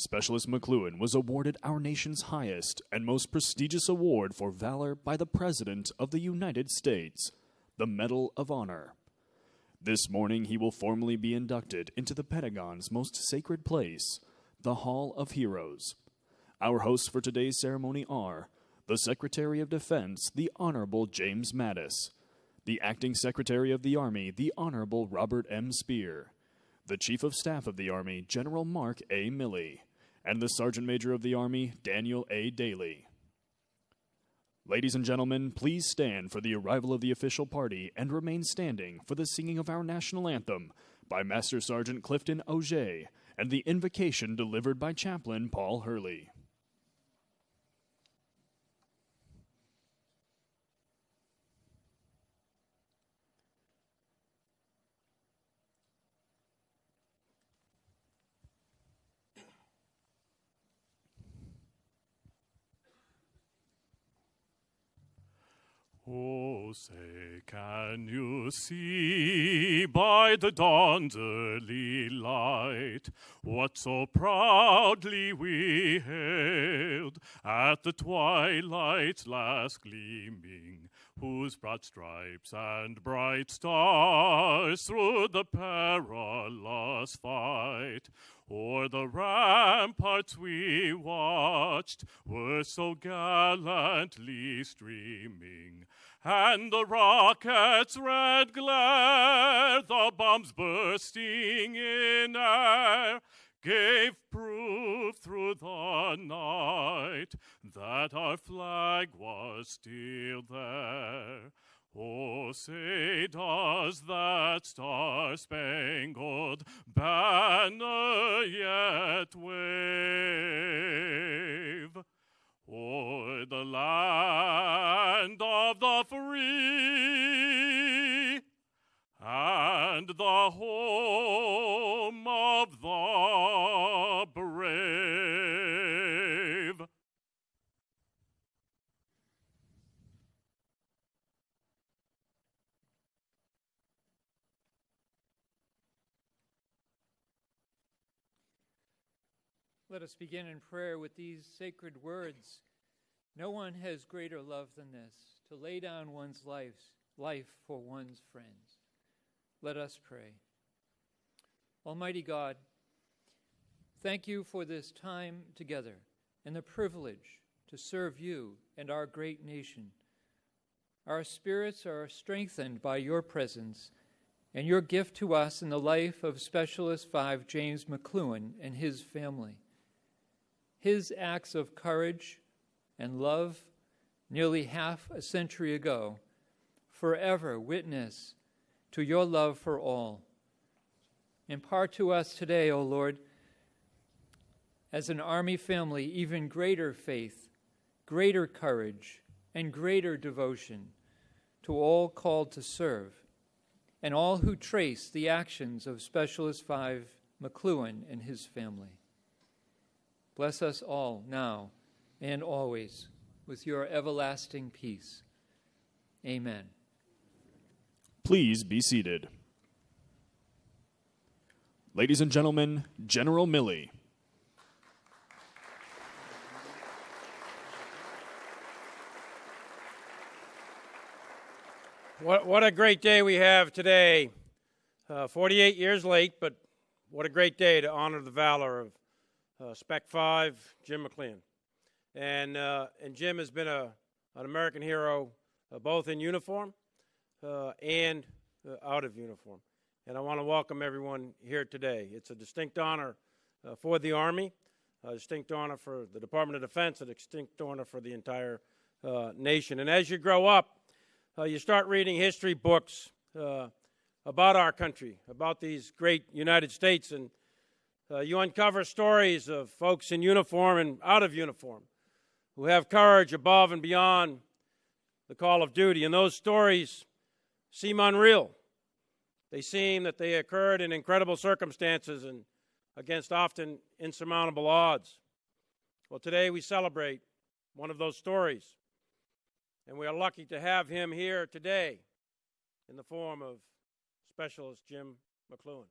Specialist McCloughan was awarded our nation's highest and most prestigious award for valor by the President of the United States, the Medal of Honor. This morning, he will formally be inducted into the Pentagon's most sacred place, the Hall of Heroes. Our hosts for today's ceremony are the Secretary of Defense, the Honorable James Mattis, the Acting Secretary of the Army, the Honorable Robert M. Speer, the Chief of Staff of the Army, General Mark A. Milley, and the Sergeant Major of the Army, Daniel A. Daly. Ladies and gentlemen, please stand for the arrival of the official party and remain standing for the singing of our national anthem by Master Sergeant Clifton Auger and the invocation delivered by Chaplain Paul Hurley. Say, can you see by the dawn's early light what so proudly we hailed at the twilight's last gleaming, whose broad stripes and bright stars through the perilous fight O'er the ramparts we watched were so gallantly streaming, and the rocket's red glare, the bombs bursting in air, gave proof through the night that our flag was still there. Oh, say does that star-spangled banner yet wave o'er the land of the free and the home of the brave? Let us begin in prayer with these sacred words. No one has greater love than this, to lay down one's life, life for one's friends. Let us pray. Almighty God, thank you for this time together and the privilege to serve you and our great nation. Our spirits are strengthened by your presence and your gift to us in the life of Specialist 5 James McCloughan and his family. His acts of courage and love nearly half a century ago forever witness to your love for all. Impart to us today, O Lord, as an army family, even greater faith, greater courage, and greater devotion to all called to serve, and all who trace the actions of Specialist 5 McCloughan and his family. Bless us all now and always with your everlasting peace. Amen. Please be seated. Ladies and gentlemen, General Milley. What, what a great day we have today. Uh, 48 years late, but what a great day to honor the valor of uh, Spec 5, Jim McLean. And, uh, and Jim has been a, an American hero uh, both in uniform uh, and out of uniform. And I want to welcome everyone here today. It's a distinct honor for the Army, a distinct honor for the Department of Defense, a distinct honor for the entire nation. And as you grow up, you start reading history books about our country, about these great United States, and uh, you uncover stories of folks in uniform and out of uniform who have courage above and beyond the call of duty. And those stories seem unreal. They seem that they occurred in incredible circumstances and against often insurmountable odds. Well, today we celebrate one of those stories. And we are lucky to have him here today in the form of Specialist Jim McCloughan.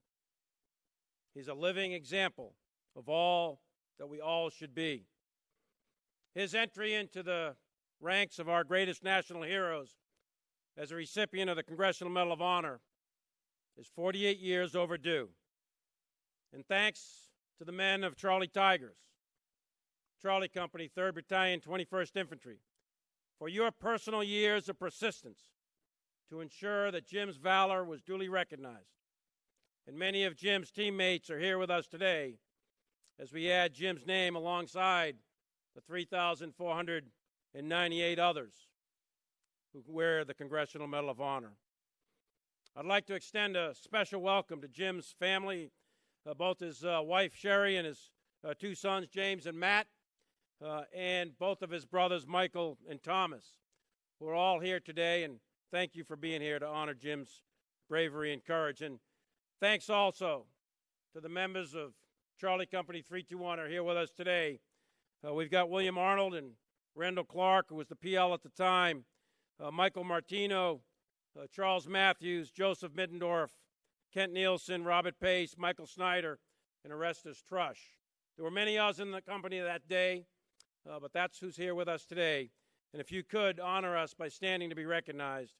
He's a living example of all that we all should be. His entry into the ranks of our greatest national heroes as a recipient of the Congressional Medal of Honor is 48 years overdue. And thanks to the men of Charlie Tigers, Charlie Company, 3rd Battalion, 21st Infantry, for your personal years of persistence to ensure that Jim's valor was duly recognized. And many of Jim's teammates are here with us today as we add Jim's name alongside the 3,498 others who wear the Congressional Medal of Honor. I'd like to extend a special welcome to Jim's family, uh, both his uh, wife Cherie and his uh, two sons James and Matt, uh, and both of his brothers Michael and Thomas, who are all here today. And thank you for being here to honor Jim's bravery and courage. And thanks also to the members of Charlie Company 321 are here with us today. Uh, we've got William Arnold and Randall Clark, who was the PL at the time, uh, Michael Martino, uh, Charles Matthews, Joseph Middendorf, Kent Nielsen, Robert Pace, Michael Snyder, and Orestes Trush. There were many of us in the company that day, uh, but that's who's here with us today. And if you could honor us by standing to be recognized.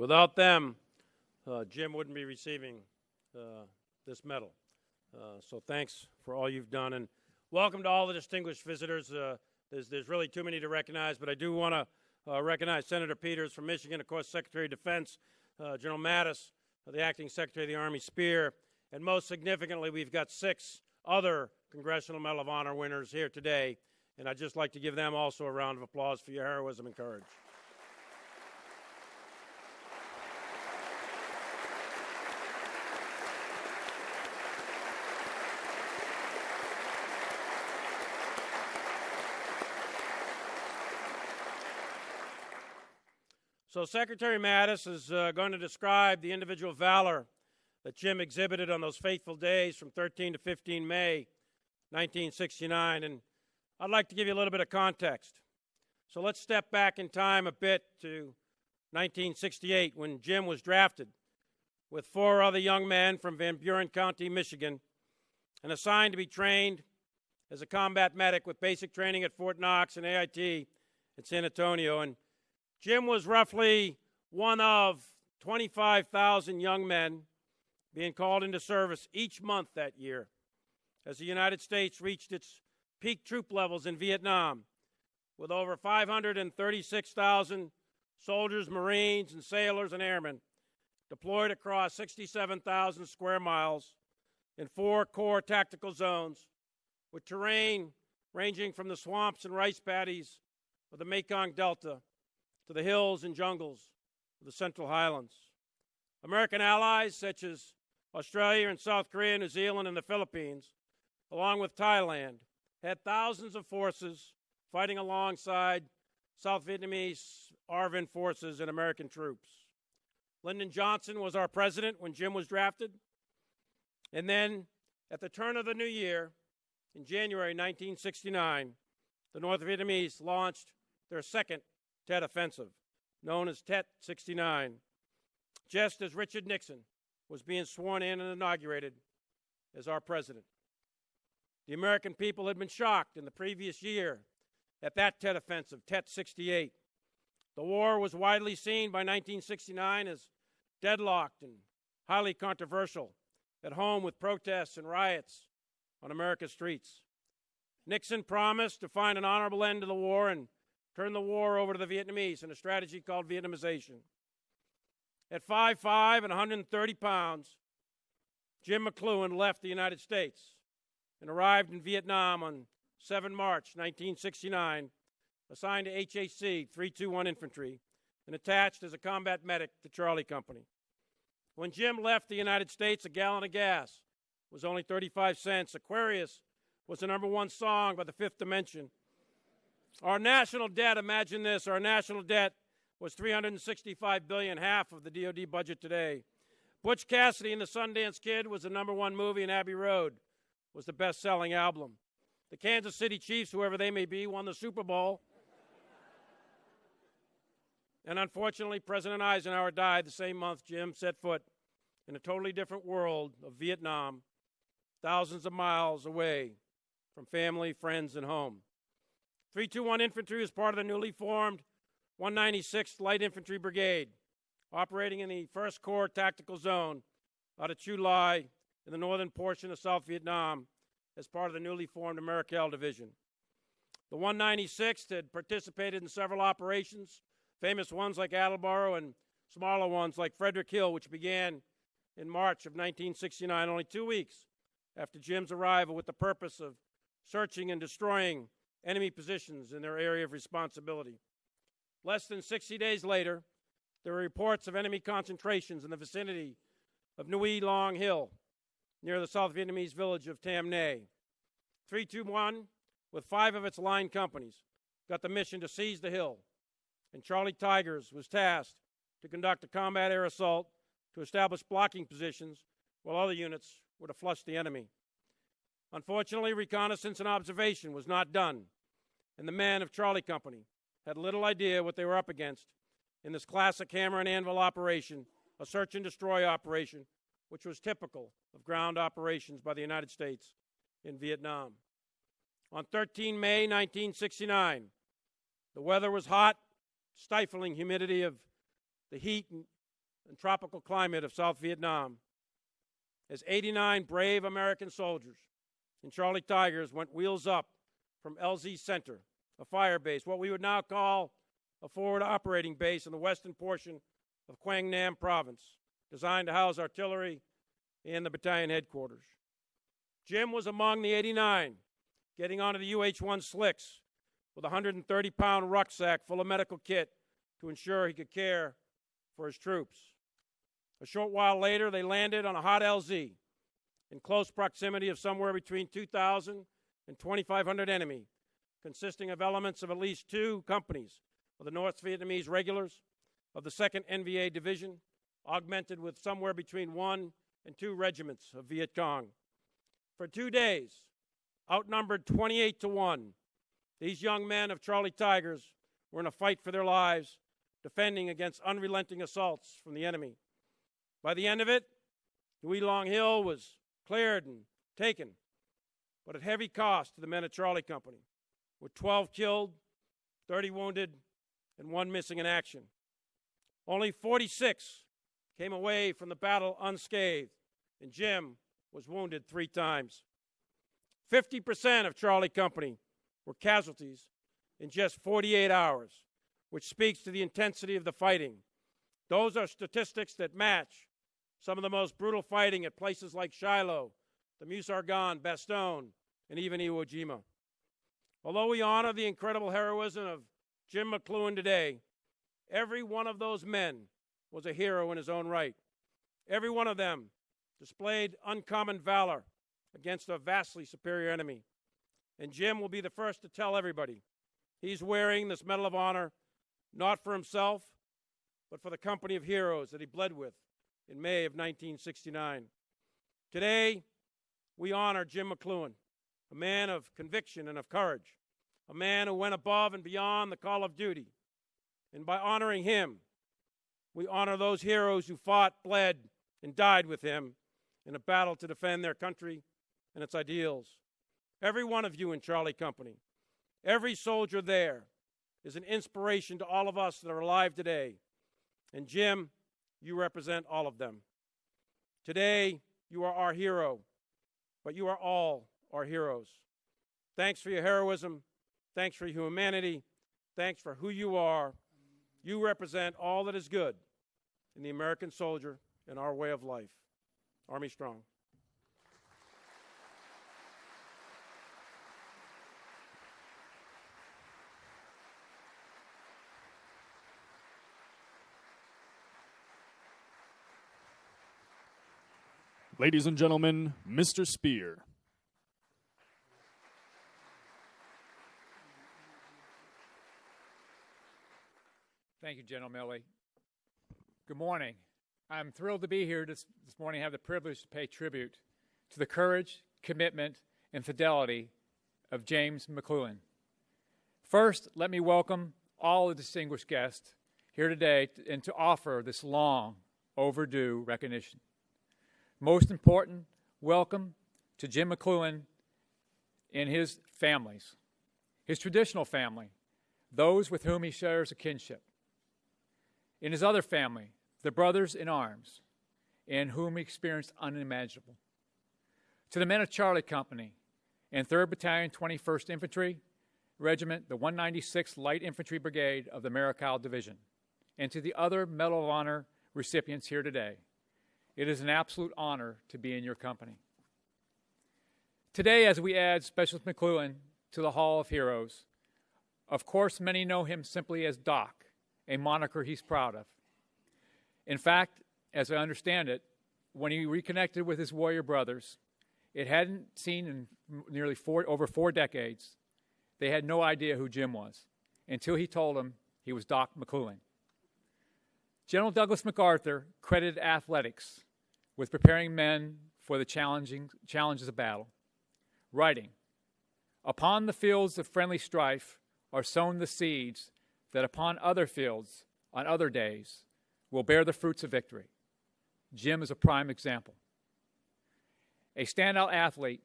Without them, uh, Jim wouldn't be receiving uh, this medal. Uh, so thanks for all you've done, and welcome to all the distinguished visitors. Uh, there's, there's really too many to recognize, but I do want to uh, recognize Senator Peters from Michigan, of course, Secretary of Defense, uh, General Mattis, the Acting Secretary of the Army, Speer, and most significantly, we've got six other Congressional Medal of Honor winners here today, and I'd just like to give them also a round of applause for your heroism and courage. So, Secretary Mattis is uh, going to describe the individual valor that Jim exhibited on those fateful days from 13 to 15 May 1969. And I'd like to give you a little bit of context. So, let's step back in time a bit to 1968 when Jim was drafted with four other young men from Van Buren County, Michigan, and assigned to be trained as a combat medic with basic training at Fort Knox and AIT in San Antonio. And Jim was roughly one of 25,000 young men being called into service each month that year as the United States reached its peak troop levels in Vietnam with over 536,000 soldiers, Marines, and sailors and airmen deployed across 67,000 square miles in four core tactical zones with terrain ranging from the swamps and rice paddies of the Mekong Delta to the hills and jungles of the Central Highlands. American allies such as Australia and South Korea, New Zealand, and the Philippines, along with Thailand, had thousands of forces fighting alongside South Vietnamese ARVN forces and American troops. Lyndon Johnson was our president when Jim was drafted. And then at the turn of the new year, in January 1969, the North Vietnamese launched their second Tet Offensive, known as Tet 69, just as Richard Nixon was being sworn in and inaugurated as our president. The American people had been shocked in the previous year at that Tet Offensive, Tet 68. The war was widely seen by 1969 as deadlocked and highly controversial, at home with protests and riots on America's streets. Nixon promised to find an honorable end to the war and turned the war over to the Vietnamese in a strategy called Vietnamization. At 5'5 and 130 pounds, Jim McCloughan left the United States and arrived in Vietnam on 7 March 1969, assigned to HHC 321 Infantry and attached as a combat medic to Charlie Company. When Jim left the United States, a gallon of gas was only 35 cents. Aquarius was the number one song by the Fifth Dimension. Our national debt, imagine this, our national debt was 365 billion, half of the DoD budget today. Butch Cassidy and the Sundance Kid was the number one movie, and Abbey Road was the best-selling album. The Kansas City Chiefs, whoever they may be, won the Super Bowl. and unfortunately, President Eisenhower died the same month Jim set foot in a totally different world of Vietnam, thousands of miles away from family, friends, and home. 321 Infantry is part of the newly formed 196th Light Infantry Brigade, operating in the 1st Corps Tactical Zone out of Chu Lai in the northern portion of South Vietnam as part of the newly formed Americal Division. The 196th had participated in several operations, famous ones like Attleboro and smaller ones like Frederick Hill, which began in March of 1969, only two weeks after Jim's arrival, with the purpose of searching and destroying enemy positions in their area of responsibility. Less than 60 days later, there were reports of enemy concentrations in the vicinity of Nui Long Hill, near the South Vietnamese village of Tam Nay. 321, with five of its line companies, got the mission to seize the hill, and Charlie Tigers was tasked to conduct a combat air assault to establish blocking positions while other units were to flush the enemy. Unfortunately, reconnaissance and observation was not done, and the men of Charlie Company had little idea what they were up against in this classic hammer and anvil operation, a search and destroy operation, which was typical of ground operations by the United States in Vietnam. On 13 May 1969, the weather was hot, stifling humidity of the heat and, and tropical climate of South Vietnam. As 89 brave American soldiers and Charlie Tigers went wheels up from LZ Center, a fire base, what we would now call a forward operating base in the western portion of Quang Nam province, designed to house artillery and the battalion headquarters. Jim was among the 89, getting onto the UH 1 slicks with a 130 pound rucksack full of medical kit to ensure he could care for his troops. A short while later, they landed on a hot LZ in close proximity of somewhere between 2,000 and 2,500 enemy, consisting of elements of at least two companies of the North Vietnamese regulars of the 2nd NVA Division, augmented with somewhere between one and two regiments of Viet Cong. For two days, outnumbered 28 to 1, these young men of Charlie Tigers were in a fight for their lives, defending against unrelenting assaults from the enemy. By the end of it, Nui Long Hill was cleared and taken, but at heavy cost to the men of Charlie Company, with 12 killed, 30 wounded, and one missing in action. Only 46 came away from the battle unscathed, and Jim was wounded three times. 50% of Charlie Company were casualties in just 48 hours, which speaks to the intensity of the fighting. Those are statistics that match some of the most brutal fighting at places like Shiloh, the Meuse Argonne, Bastogne, and even Iwo Jima. Although we honor the incredible heroism of Jim McCloughan today, every one of those men was a hero in his own right. Every one of them displayed uncommon valor against a vastly superior enemy. And Jim will be the first to tell everybody he's wearing this Medal of Honor not for himself, but for the company of heroes that he bled with in May of 1969. Today, we honor Jim McCloughan, a man of conviction and of courage, a man who went above and beyond the call of duty. And by honoring him, we honor those heroes who fought, bled, and died with him in a battle to defend their country and its ideals. Every one of you in Charlie Company, every soldier there is an inspiration to all of us that are alive today. And Jim, you represent all of them. Today, you are our hero, but you are all our heroes. Thanks for your heroism. Thanks for your humanity. Thanks for who you are. You represent all that is good in the American soldier and our way of life. Army Strong. Ladies and gentlemen, Mr. Speer. Thank you, General Milley. Good morning. I'm thrilled to be here this, this morning. Have the privilege to pay tribute to the courage, commitment, and fidelity of James McClellan. First, let me welcome all the distinguished guests here today and to offer this long overdue recognition. Most important, welcome to Jim McClellan and his families, his traditional family, those with whom he shares a kinship. In his other family, the brothers in arms, in whom he experienced unimaginable. To the men of Charlie Company and 3rd Battalion, 21st Infantry Regiment, the 196th Light Infantry Brigade of the Americal Division, and to the other Medal of Honor recipients here today. It is an absolute honor to be in your company. Today, as we add Specialist McClellan to the Hall of Heroes, of course, many know him simply as Doc, a moniker he's proud of. In fact, as I understand it, when he reconnected with his warrior brothers, it hadn't seen in nearly four, over four decades. They had no idea who Jim was until he told them he was Doc McClellan. General Douglas MacArthur credited athletics with preparing men for the challenging challenges of battle. Writing, Upon the fields of friendly strife are sown the seeds that upon other fields, on other days, will bear the fruits of victory. Jim is a prime example. A standout athlete,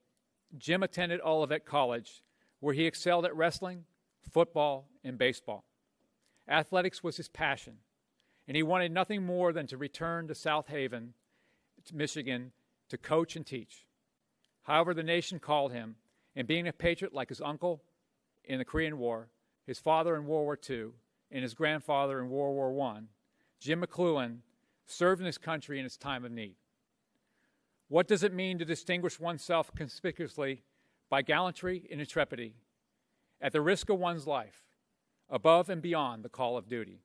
Jim attended Olivet College, where he excelled at wrestling, football, and baseball. Athletics was his passion, and he wanted nothing more than to return to South Haven Michigan to coach and teach. However, the nation called him, and being a patriot like his uncle in the Korean War, his father in World War II, and his grandfather in World War I, Jim McClellan served in his country in its time of need. What does it mean to distinguish oneself conspicuously by gallantry and intrepidity at the risk of one's life, above and beyond the call of duty?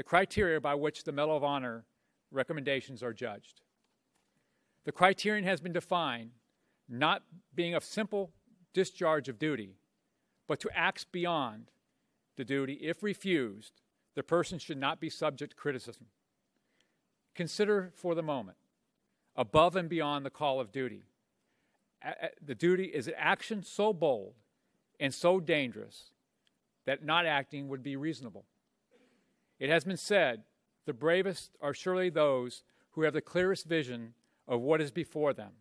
The criteria by which the Medal of Honor recommendations are judged. The criterion has been defined not being a simple discharge of duty, but to acts beyond the duty. If refused, the person should not be subject to criticism. Consider for the moment, above and beyond the call of duty. The duty is an action so bold and so dangerous that not acting would be reasonable. It has been said the bravest are surely those who have the clearest vision of what is before them,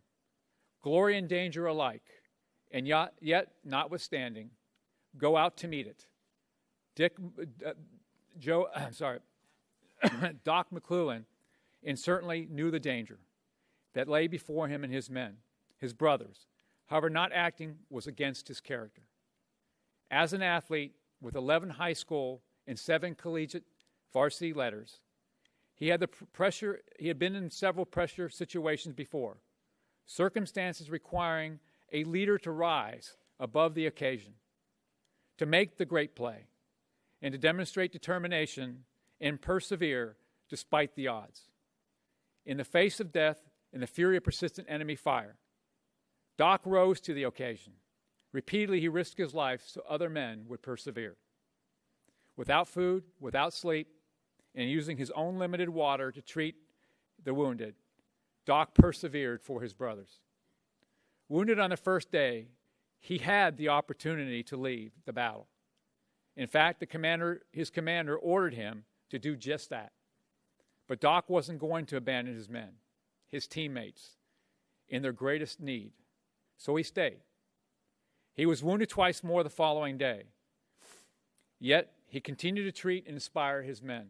glory and danger alike, and yet, yet notwithstanding, go out to meet it. Dick, uh, Joe, I'm sorry, Doc McClellan, and certainly knew the danger that lay before him and his men, his brothers. However, not acting was against his character. As an athlete with 11 high school and seven collegiate varsity letters, he had the pressure, he had been in several pressure situations before, circumstances requiring a leader to rise above the occasion, to make the great play, and to demonstrate determination and persevere despite the odds. In the face of death and the fury of persistent enemy fire, Doc rose to the occasion. Repeatedly, he risked his life so other men would persevere. Without food, without sleep, and using his own limited water to treat the wounded, Doc persevered for his brothers. Wounded on the first day, he had the opportunity to leave the battle. In fact, the commander, his commander ordered him to do just that. But Doc wasn't going to abandon his men, his teammates, in their greatest need. So he stayed. He was wounded twice more the following day. Yet he continued to treat and inspire his men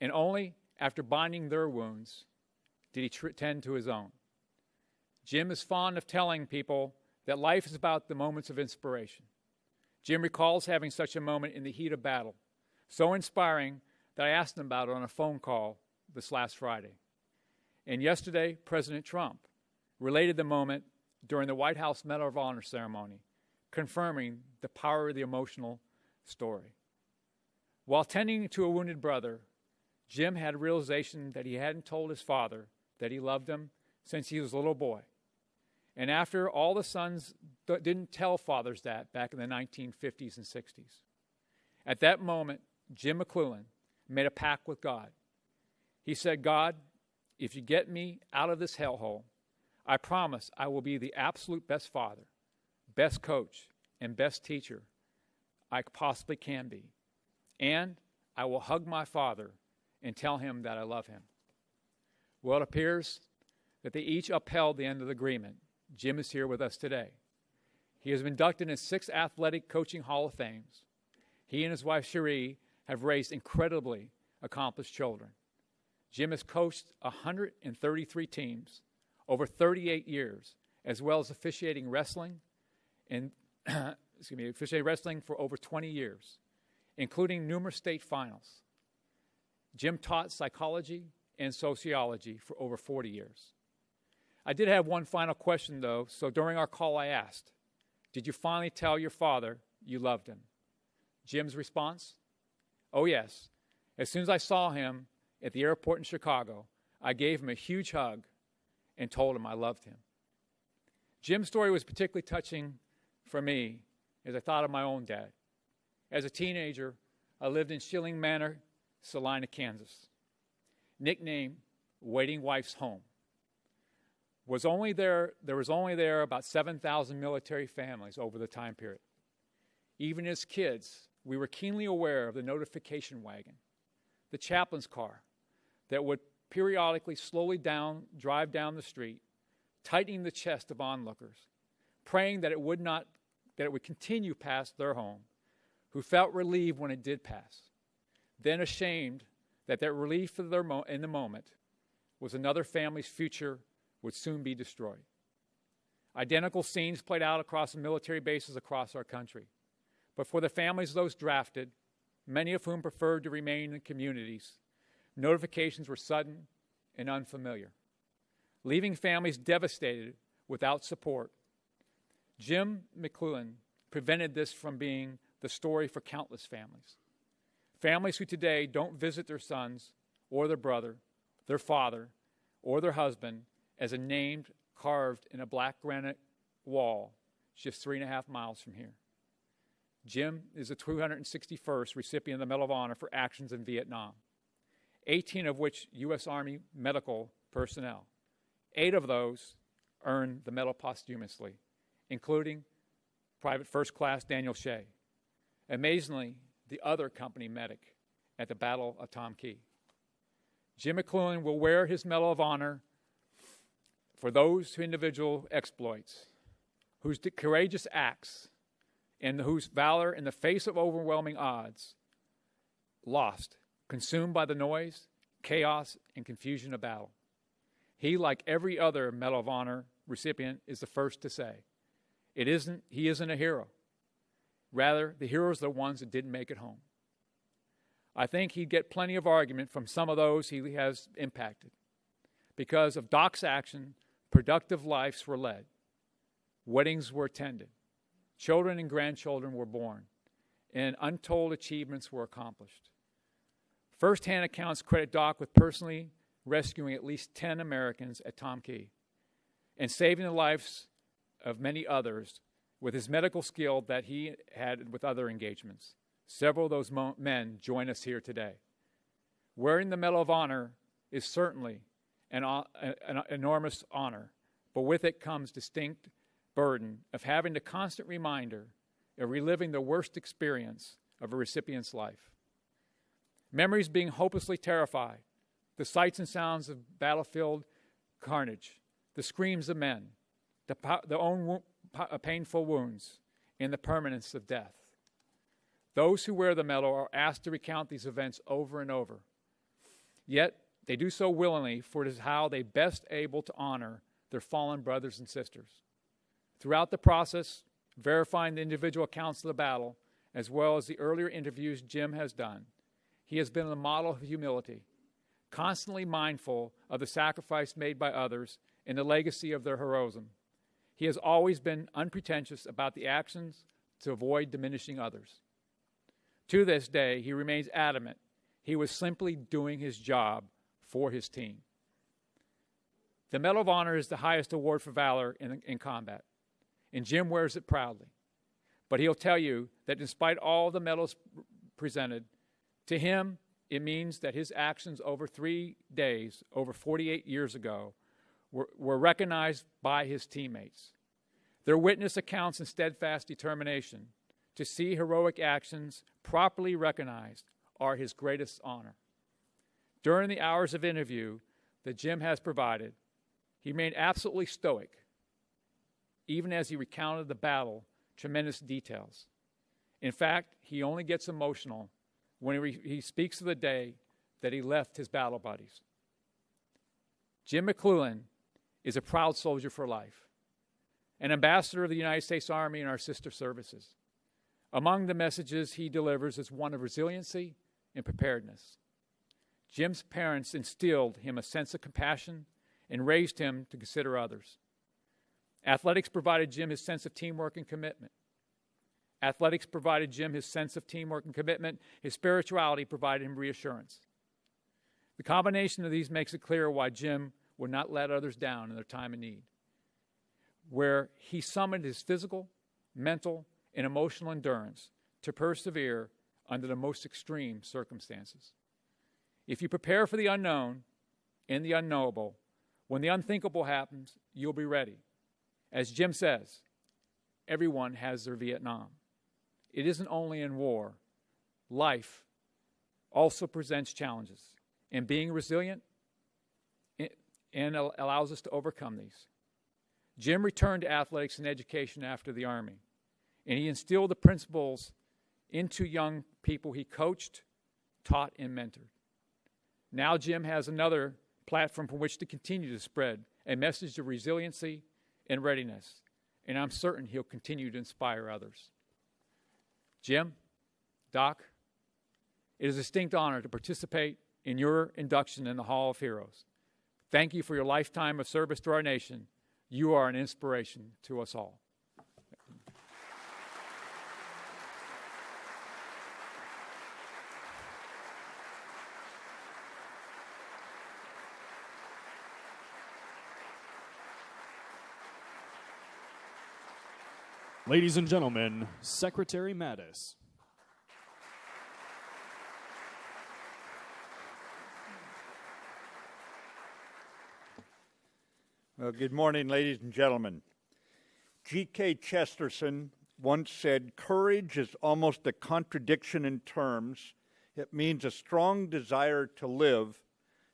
and only after binding their wounds did he tr- tend to his own. Jim is fond of telling people that life is about the moments of inspiration. Jim recalls having such a moment in the heat of battle, so inspiring that I asked him about it on a phone call this last Friday. And yesterday, President Trump related the moment during the White House Medal of Honor ceremony, confirming the power of the emotional story. While tending to a wounded brother, Jim had a realization that he hadn't told his father that he loved him since he was a little boy. And after all the sons didn't tell fathers that back in the 1950s and 60s. At that moment, Jim McClellan made a pact with God. He said, God, if you get me out of this hellhole, I promise I will be the absolute best father, best coach, and best teacher I possibly can be. And I will hug my father and tell him that I love him. Well, it appears that they each upheld the end of the agreement. Jim is here with us today. He has been inducted in six athletic coaching Hall of Fames. He and his wife Cherie have raised incredibly accomplished children. Jim has coached 133 teams over 38 years, as well as officiating wrestling and excuse me, officiating wrestling for over 20 years, including numerous state finals. Jim taught psychology and sociology for over 40 years. I did have one final question, though. So during our call, I asked, Did you finally tell your father you loved him? Jim's response, Oh, yes. As soon as I saw him at the airport in Chicago, I gave him a huge hug and told him I loved him. Jim's story was particularly touching for me as I thought of my own dad. As a teenager, I lived in Schilling Manor, Salina, Kansas. Nicknamed Waiting Wife's Home was only there, there was only there about 7,000 military families over the time period. Even as kids, we were keenly aware of the notification wagon, the chaplain's car that would periodically slowly down, drive down the street, tightening the chest of onlookers, praying that it would not, that it would continue past their home, who felt relieved when it did pass, then ashamed that relief their mo- in the moment was another family's future would soon be destroyed. Identical scenes played out across military bases across our country. But for the families of those drafted, many of whom preferred to remain in communities, notifications were sudden and unfamiliar, leaving families devastated without support. Jim McClellan prevented this from being the story for countless families. Families who today don't visit their sons or their brother, their father, or their husband as a name carved in a black granite wall just three and a half miles from here. Jim is the 261st recipient of the Medal of Honor for actions in Vietnam, 18 of which U.S. Army medical personnel. Eight of those earned the medal posthumously, including Private First Class Daniel Shea. Amazingly, the other company medic at the Battle of Tam Ky. Jim McClellan will wear his Medal of Honor for those individual exploits, whose courageous acts, and whose valor in the face of overwhelming odds lost, consumed by the noise, chaos, and confusion of battle. He, like every other Medal of Honor recipient, is the first to say, it isn't, he isn't a hero. Rather, the heroes are the ones that didn't make it home. I think he'd get plenty of argument from some of those he has impacted. Because of Doc's action, productive lives were led, weddings were attended, children and grandchildren were born, and untold achievements were accomplished. First hand accounts credit Doc with personally rescuing at least 10 Americans at Tam Ky and saving the lives of many others with his medical skill that he had with other engagements. Several of those mo- men join us here today. Wearing the Medal of Honor is certainly an, an enormous honor, but with it comes distinct burden of having the constant reminder of reliving the worst experience of a recipient's life. Memories being hopelessly terrified, the sights and sounds of battlefield carnage, the screams of men, the, the own wo- Uh, painful wounds, and the permanence of death. Those who wear the medal are asked to recount these events over and over. Yet, they do so willingly, for it is how they best able to honor their fallen brothers and sisters. Throughout the process verifying the individual accounts of the battle, as well as the earlier interviews Jim has done. He has been a model of humility, constantly mindful of the sacrifice made by others and the legacy of their heroism. He has always been unpretentious about the actions to avoid diminishing others. To this day, he remains adamant he was simply doing his job for his team. The Medal of Honor is the highest award for valor in, in combat, and Jim wears it proudly. But he'll tell you that despite all the medals presented, to him, it means that his actions over three days, over 48 years ago, were, were recognized by his teammates. Their witness accounts and steadfast determination to see heroic actions properly recognized are his greatest honor. During the hours of interview that Jim has provided, he remained absolutely stoic, even as he recounted the battle, tremendous details. In fact, he only gets emotional when he, he speaks of the day that he left his battle buddies. Jim McClellan is a proud soldier for life, an ambassador of the United States Army and our sister services. Among the messages he delivers is one of resiliency and preparedness. Jim's parents instilled him a sense of compassion and raised him to consider others. Athletics provided Jim his sense of teamwork and commitment. Athletics provided Jim his sense of teamwork and commitment. His spirituality provided him reassurance. The combination of these makes it clear why Jim would not let others down in their time of need, where he summoned his physical, mental, and emotional endurance to persevere under the most extreme circumstances. If you prepare for the unknown and the unknowable, when the unthinkable happens, you'll be ready. As Jim says, everyone has their Vietnam. It isn't only in war, life also presents challenges. And being resilient and allows us to overcome these. Jim returned to athletics and education after the Army, and he instilled the principles into young people he coached, taught, and mentored. Now, Jim has another platform from which to continue to spread a message of resiliency and readiness, and I'm certain he'll continue to inspire others. Jim, Doc, it is a distinct honor to participate in your induction in the Hall of Heroes. Thank you for your lifetime of service to our nation. You are an inspiration to us all. Ladies and gentlemen, Secretary Mattis. Well, good morning, ladies and gentlemen. G.K. Chesterton once said, Courage is almost a contradiction in terms. It means a strong desire to live,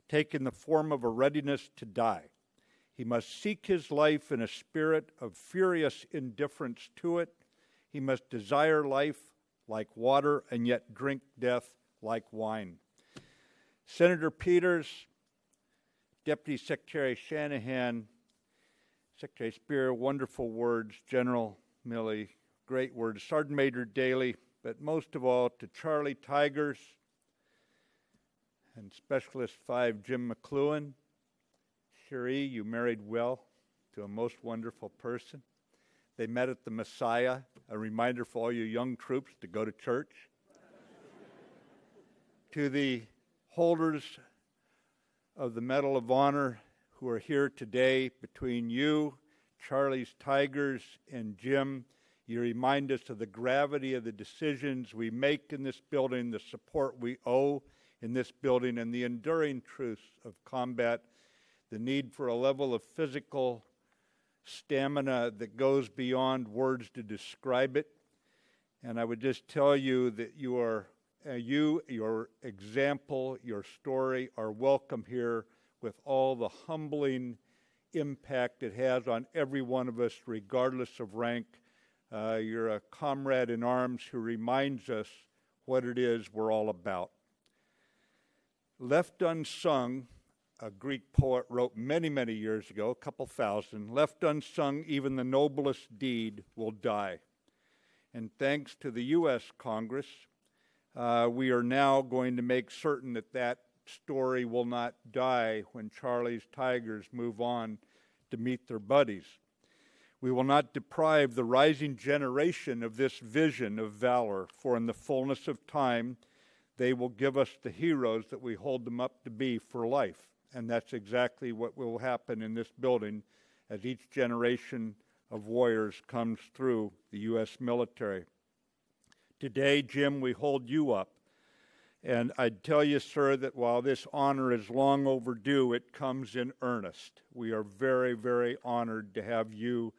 taking the form of a readiness to die. He must seek his life in a spirit of furious indifference to it. He must desire life like water and yet drink death like wine. Senator Peters, Deputy Secretary Shanahan, Secretary Speer, wonderful words. General Milley, great words. Sergeant Major Daly, but most of all to Charlie Tigers and Specialist 5 Jim McClellan, Cherie, you married well to a most wonderful person. They met at the Messiah, a reminder for all you young troops to go to church. to the holders of the Medal of Honor who are here today, between you, Charlie's Tigers, and Jim, you remind us of the gravity of the decisions we make in this building, the support we owe in this building, and the enduring truths of combat the need for a level of physical stamina that goes beyond words to describe it. And I would just tell you that you are, uh, you, your example, your story are welcome here with all the humbling impact it has on every one of us, regardless of rank. Uh, you're a comrade in arms who reminds us what it is we're all about. Left unsung, a Greek poet wrote many, many years ago, a couple thousand, left unsung, even the noblest deed will die. And thanks to the U.S. Congress, uh, we are now going to make certain that that story will not die when Charlie's Tigers move on to meet their buddies. We will not deprive the rising generation of this vision of valor, for in the fullness of time, they will give us the heroes that we hold them up to be for life. And that's exactly what will happen in this building as each generation of warriors comes through the U.S. military. Today, Jim, we hold you up. And I'd tell you, sir, that while this honor is long overdue, it comes in earnest. We are very, very honored to have you,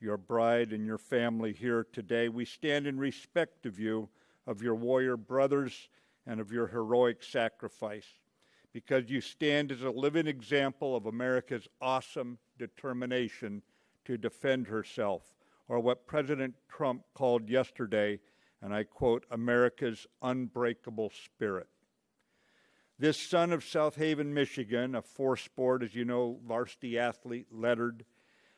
your bride, and your family here today. We stand in respect of you, of your warrior brothers, and of your heroic sacrifice, because you stand as a living example of America's awesome determination to defend herself, or what President Trump called yesterday and I quote, America's unbreakable spirit. This son of South Haven, Michigan, a four sport, as you know, varsity athlete, lettered,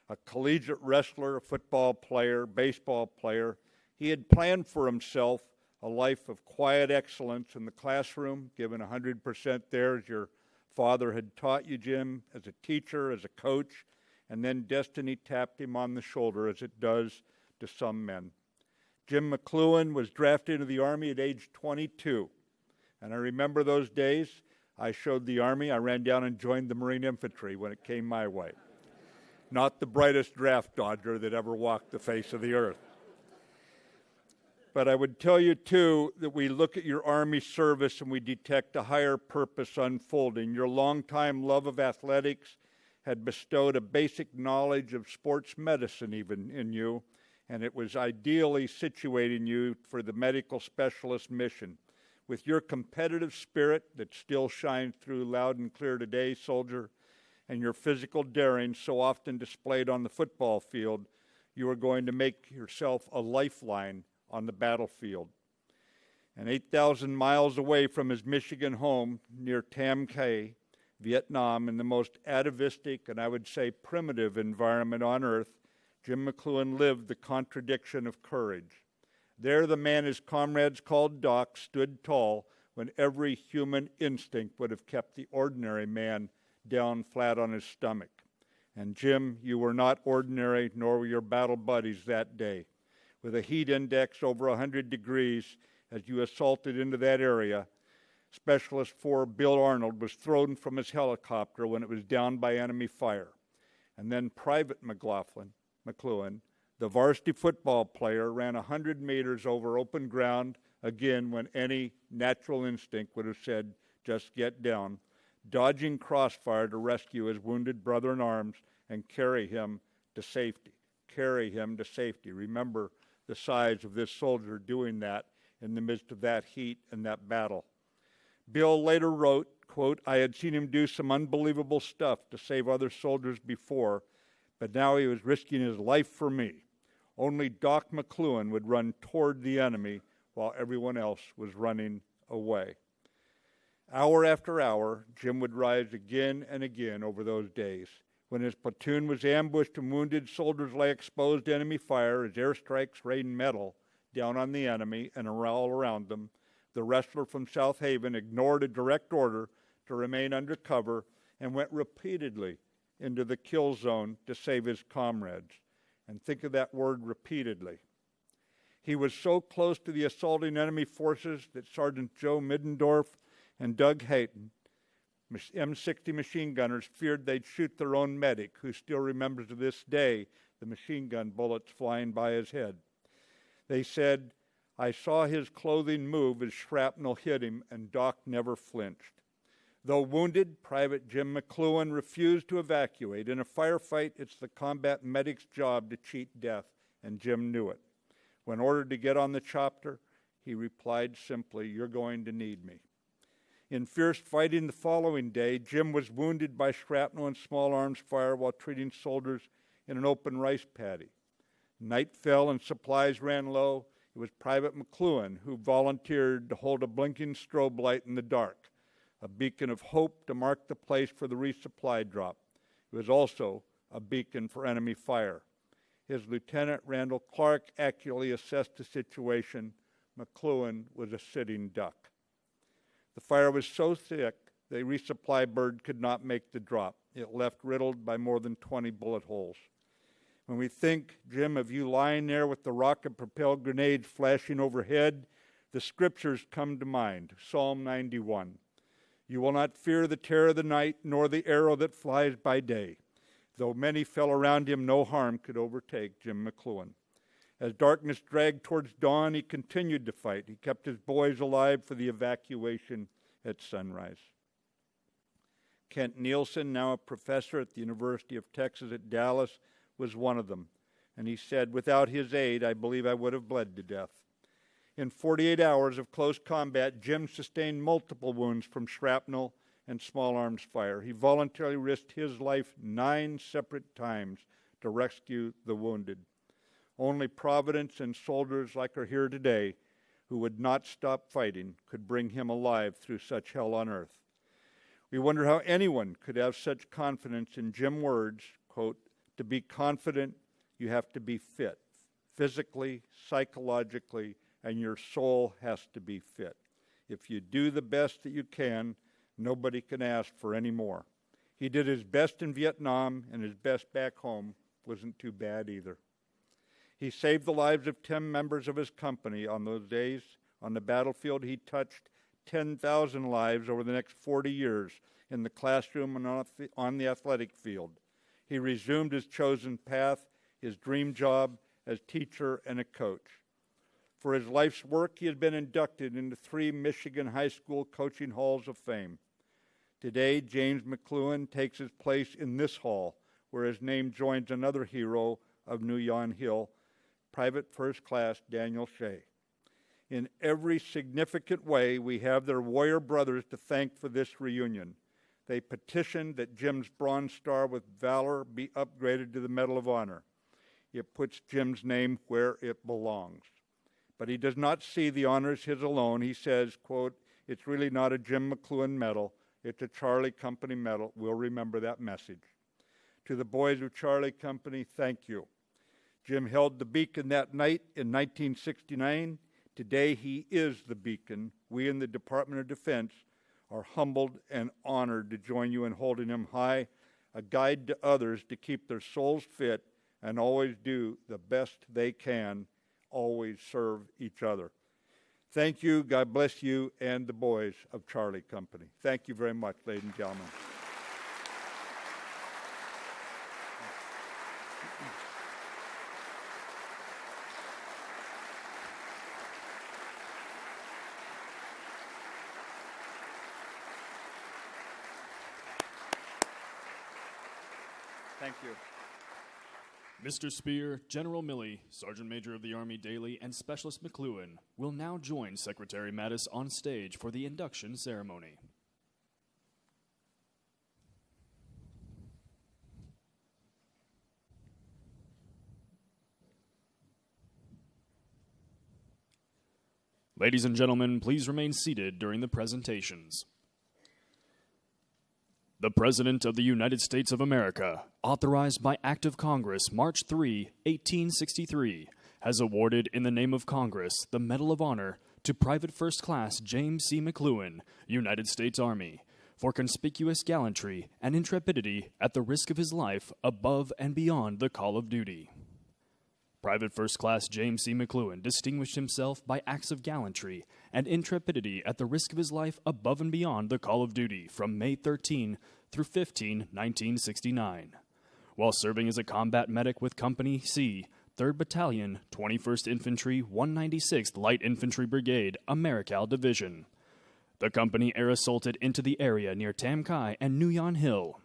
a collegiate wrestler, a football player, baseball player, he had planned for himself a life of quiet excellence in the classroom, given 100% there as your father had taught you, Jim, as a teacher, as a coach, and then destiny tapped him on the shoulder as it does to some men. Jim McCloughan was drafted into the Army at age 22. And I remember those days. I showed the Army. I ran down and joined the Marine Infantry when it came my way. Not the brightest draft dodger that ever walked the face of the earth. But I would tell you, too, that we look at your Army service and we detect a higher purpose unfolding. Your longtime love of athletics had bestowed a basic knowledge of sports medicine, even in you and it was ideally situating you for the medical specialist mission. With your competitive spirit that still shines through loud and clear today, soldier, and your physical daring so often displayed on the football field, you are going to make yourself a lifeline on the battlefield. And 8,000 miles away from his Michigan home near Tam Ky, Vietnam, in the most atavistic and I would say primitive environment on earth, Jim McCloughan lived the contradiction of courage. There, the man his comrades called Doc stood tall when every human instinct would have kept the ordinary man down flat on his stomach. And Jim, you were not ordinary, nor were your battle buddies that day. With a heat index over 100 degrees as you assaulted into that area, Specialist 4 Bill Arnold was thrown from his helicopter when it was down by enemy fire. And then Private McCloughan, McCloughan, the varsity football player, ran 100 meters over open ground again when any natural instinct would have said, just get down, dodging crossfire to rescue his wounded brother in arms and carry him to safety. Carry him to safety. Remember the size of this soldier doing that in the midst of that heat and that battle. Bill later wrote, quote, I had seen him do some unbelievable stuff to save other soldiers before, but now he was risking his life for me. Only Doc McCloughan would run toward the enemy while everyone else was running away. Hour after hour, Jim would rise again and again over those days. When his platoon was ambushed and wounded, soldiers lay exposed to enemy fire as airstrikes rained metal down on the enemy and all around them. The wrestler from South Haven ignored a direct order to remain under cover and went repeatedly into the kill zone to save his comrades. And think of that word repeatedly. He was so close to the assaulting enemy forces that Sergeant Joe Middendorf and Doug Hayton, M60 machine gunners, feared they'd shoot their own medic, who still remembers to this day the machine gun bullets flying by his head. They said, I saw his clothing move as shrapnel hit him, and Doc never flinched. Though wounded, Private Jim McCloughan refused to evacuate. In a firefight, it's the combat medic's job to cheat death, and Jim knew it. When ordered to get on the chopper, he replied simply, You're going to need me. In fierce fighting the following day, Jim was wounded by shrapnel and small arms fire while treating soldiers in an open rice paddy. Night fell and supplies ran low. It was Private McCloughan who volunteered to hold a blinking strobe light in the dark a beacon of hope to mark the place for the resupply drop. It was also a beacon for enemy fire. his lieutenant, Randall Clark, accurately assessed the situation. McCloughan was a sitting duck. The fire was so thick, the resupply bird could not make the drop. It left riddled by more than 20 bullet holes. When we think, Jim, of you lying there with the rocket propelled grenades flashing overhead, the scriptures come to mind Psalm 91. You will not fear the terror of the night, nor the arrow that flies by day. Though many fell around him, no harm could overtake Jim McCloughan. As darkness dragged towards dawn, he continued to fight. He kept his boys alive for the evacuation at sunrise. Kent Nielsen, now a professor at the University of Texas at Dallas, was one of them. And he said, Without his aid, I believe I would have bled to death. In 48 hours of close combat, Jim sustained multiple wounds from shrapnel and small arms fire. He voluntarily risked his life nine separate times to rescue the wounded. Only Providence and soldiers like are here today who would not stop fighting could bring him alive through such hell on earth. We wonder how anyone could have such confidence in Jim words, quote, to be confident you have to be fit, physically, psychologically, and your soul has to be fit. If you do the best that you can, nobody can ask for any more. He did his best in Vietnam, and his best back home wasn't too bad either. He saved the lives of 10 members of his company on those days. On the battlefield, he touched 10,000 lives over the next 40 years in the classroom and on the athletic field. He resumed his chosen path, his dream job as teacher and a coach. For his life's work, he has been inducted into three Michigan High School Coaching Halls of Fame. Today, James McCloughan takes his place in this hall, where his name joins another hero of Nui Yon Hill, Private First Class Daniel Shea. In every significant way, we have their warrior brothers to thank for this reunion. They petitioned that Jim's Bronze Star with Valor be upgraded to the Medal of Honor. It puts Jim's name where it belongs but he does not see the honors his alone. He says, quote, it's really not a Jim McCloughan medal, it's a Charlie Company medal. We'll remember that message. To the boys of Charlie Company, thank you. Jim held the beacon that night in 1969. Today he is the beacon. We in the Department of Defense are humbled and honored to join you in holding him high, a guide to others to keep their souls fit and always do the best they can always serve each other. Thank you. God bless you and the boys of Charlie Company. Thank you very much, ladies and gentlemen. Thank you. Mr. Speer, General Milley, Sergeant Major of the Army Dailey, and Specialist McCloughan will now join Secretary Mattis on stage for the induction ceremony. Ladies and gentlemen, please remain seated during the presentations. The President of the United States of America, authorized by Act of Congress March 3, 1863, has awarded in the name of Congress the Medal of Honor to Private First Class James C. McCloughan, United States Army, for conspicuous gallantry and intrepidity at the risk of his life above and beyond the call of duty. Private First Class James C. McCloughan distinguished himself by acts of gallantry and intrepidity at the risk of his life above and beyond the call of duty from May 13 through 15, 1969. While serving as a combat medic with Company C, 3rd Battalion, 21st Infantry, 196th Light Infantry Brigade, Americal Division. The company air assaulted into the area near Tam Ky and Nui Yon Hill,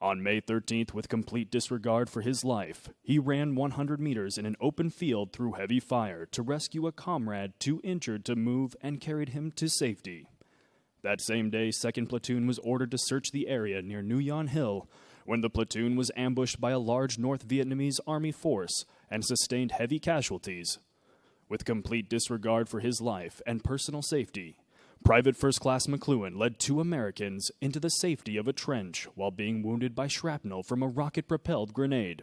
on May 13th, with complete disregard for his life, he ran 100 meters in an open field through heavy fire to rescue a comrade too injured to move and carried him to safety. That same day, 2nd Platoon was ordered to search the area near Nui Yon Hill when the platoon was ambushed by a large North Vietnamese army force and sustained heavy casualties. With complete disregard for his life and personal safety, Private First Class McCloughan led two Americans into the safety of a trench while being wounded by shrapnel from a rocket propelled grenade.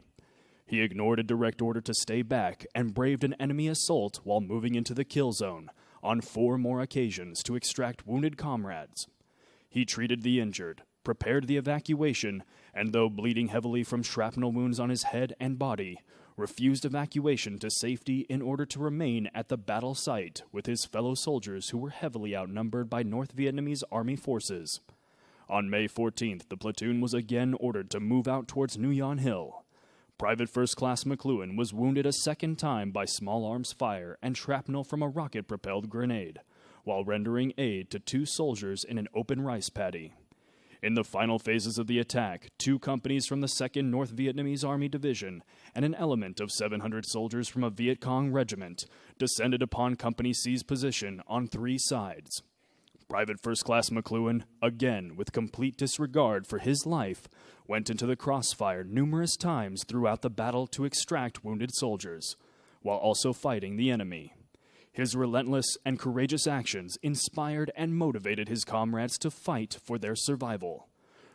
He ignored a direct order to stay back and braved an enemy assault while moving into the kill zone on four more occasions to extract wounded comrades. He treated the injured, prepared the evacuation, and though bleeding heavily from shrapnel wounds on his head and body, refused evacuation to safety in order to remain at the battle site with his fellow soldiers who were heavily outnumbered by North Vietnamese army forces. On May 14th, the platoon was again ordered to move out towards Nui Yon Hill. Private First Class McCloughan was wounded a second time by small arms fire and shrapnel from a rocket propelled grenade, while rendering aid to two soldiers in an open rice paddy. In the final phases of the attack, two companies from the 2nd North Vietnamese Army Division and an element of 700 soldiers from a Viet Cong regiment descended upon Company C's position on three sides. Private First Class McCloughan, again with complete disregard for his life, went into the crossfire numerous times throughout the battle to extract wounded soldiers, while also fighting the enemy. His relentless and courageous actions inspired and motivated his comrades to fight for their survival.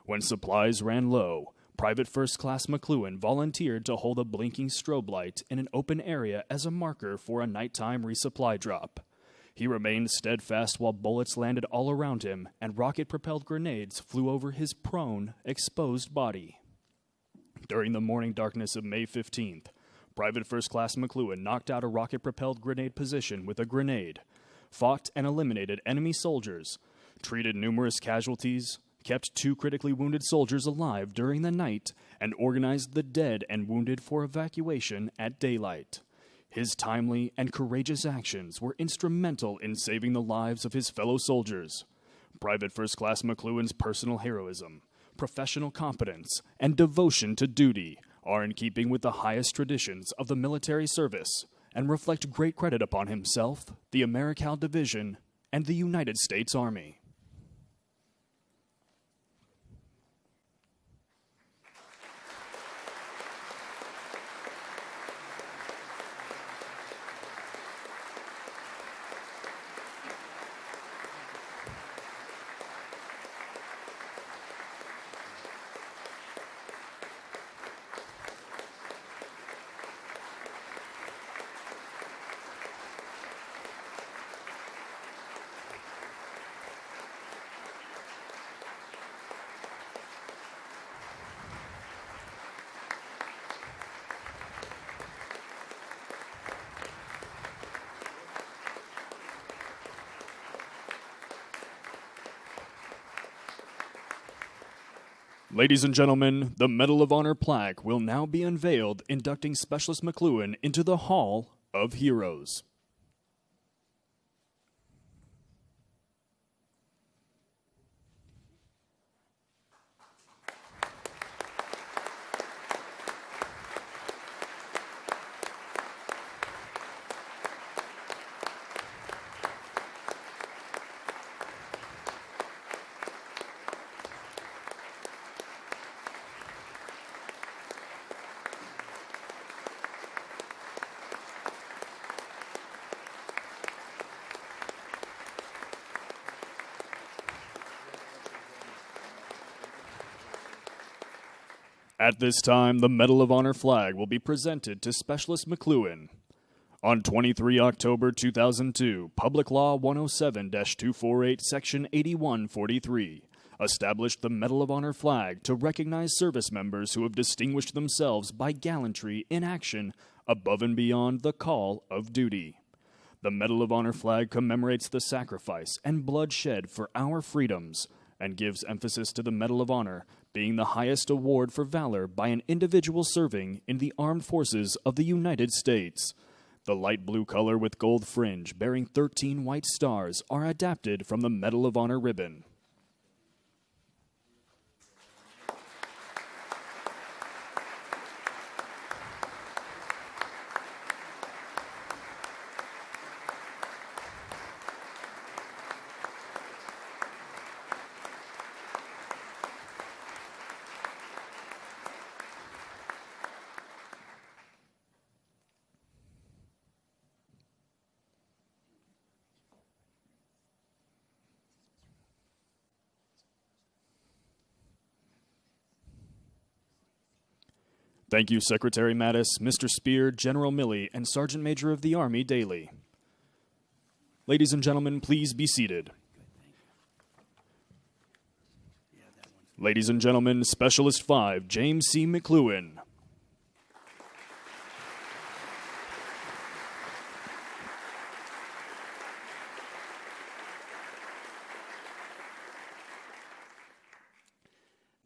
When supplies ran low, Private First Class McCloughan volunteered to hold a blinking strobe light in an open area as a marker for a nighttime resupply drop. He remained steadfast while bullets landed all around him and rocket propelled grenades flew over his prone, exposed body. During the morning darkness of May 15th, Private First Class McCloughan knocked out a rocket propelled grenade position with a grenade, fought and eliminated enemy soldiers, treated numerous casualties, kept two critically wounded soldiers alive during the night, and organized the dead and wounded for evacuation at daylight. His timely and courageous actions were instrumental in saving the lives of his fellow soldiers. Private First Class McCloughan's personal heroism, professional competence, and devotion to duty are in keeping with the highest traditions of the military service and reflect great credit upon himself, the Americal Division, and the United States Army. Ladies and gentlemen, the Medal of Honor plaque will now be unveiled, inducting Specialist McCloughan into the Hall of Heroes. At this time, the Medal of Honor flag will be presented to Specialist McCloughan. On 23 October 2002, Public Law 107 248, Section 8143 established the Medal of Honor flag to recognize service members who have distinguished themselves by gallantry in action above and beyond the call of duty. The Medal of Honor flag commemorates the sacrifice and bloodshed for our freedoms and gives emphasis to the Medal of Honor being the highest award for valor by an individual serving in the armed forces of the United States. The light blue color with gold fringe bearing 13 white stars are adapted from the Medal of Honor ribbon. Thank you, Secretary Mattis, Mr. Speer, General Milley, and Sergeant Major of the Army Dailey. Ladies and gentlemen, please be seated. Ladies and gentlemen, Specialist 5, James C. McCloughan.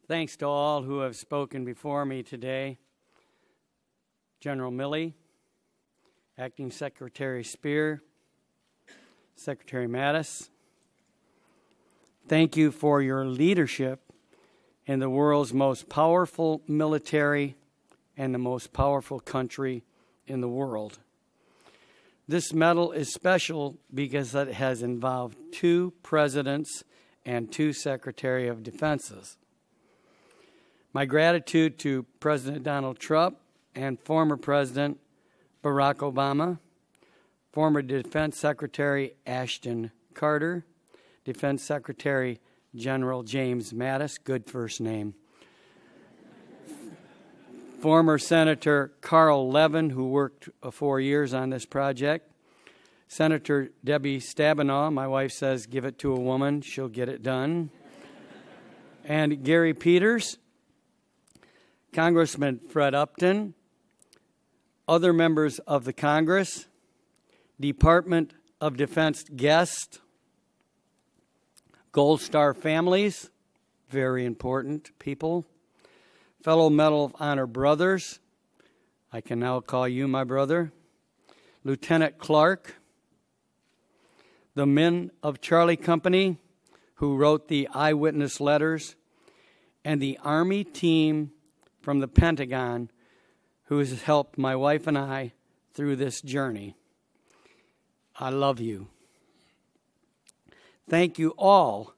Thanks to all who have spoken before me today. General Milley, Acting Secretary Speer, Secretary Mattis, thank you for your leadership in the world's most powerful military and the most powerful country in the world. This medal is special because it has involved two presidents and two Secretary of Defenses. My gratitude to President Donald Trump and former President Barack Obama, former Defense Secretary Ashton Carter, Defense Secretary General James Mattis, good first name, former Senator Carl Levin, who worked uh, four years on this project, Senator Debbie Stabenow, my wife says, give it to a woman, she'll get it done, and Gary Peters, Congressman Fred Upton, other members of the Congress, Department of Defense guests, Gold Star families, very important people, fellow Medal of Honor brothers, I can now call you my brother, Lieutenant Clark, the men of Charlie Company who wrote the eyewitness letters, and the Army team from the Pentagon who has helped my wife and I through this journey. I love you. Thank you all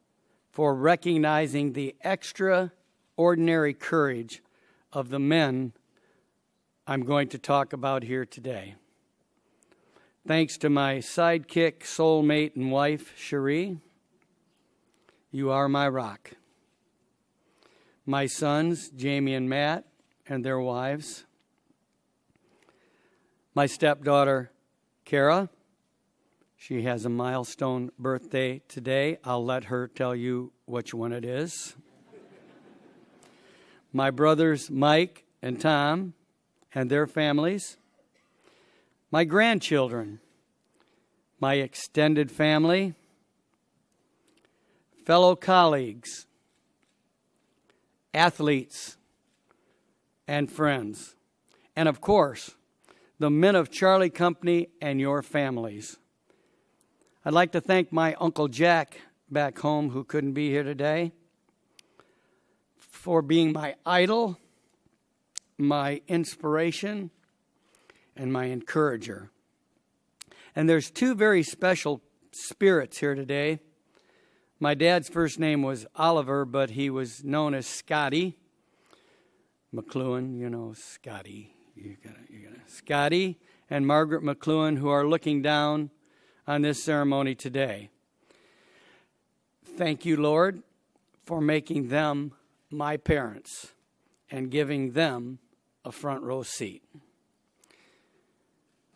for recognizing the extraordinary courage of the men I'm going to talk about here today. Thanks to my sidekick, soulmate, and wife, Cherie, you are my rock my sons, Jamie and Matt, and their wives, my stepdaughter, Kara. She has a milestone birthday today. I'll let her tell you which one it is. my brothers, Mike and Tom, and their families. My grandchildren, my extended family, fellow colleagues, athletes, and friends. And of course, the men of Charlie Company and your families. I'd like to thank my Uncle Jack back home, who couldn't be here today, for being my idol, my inspiration, and my encourager. And there's two very special spirits here today my dad's first name was Oliver, but he was known as Scotty McCloughan. You know, Scotty. You got you got Scotty and Margaret McCloughan, who are looking down on this ceremony today. Thank you, Lord, for making them my parents and giving them a front row seat.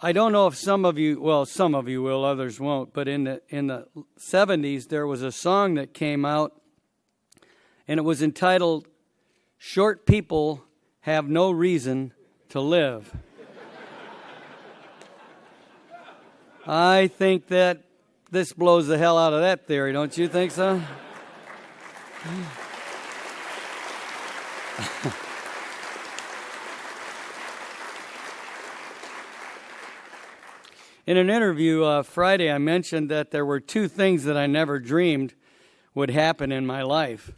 I don't know if some of you, well, some of you will, others won't, but in the in the 70s there was a song that came out and it was entitled Short People Have No Reason to Live. I think that this blows the hell out of that theory, don't you think so? In an interview uh, Friday, I mentioned that there were two things that I never dreamed would happen in my life.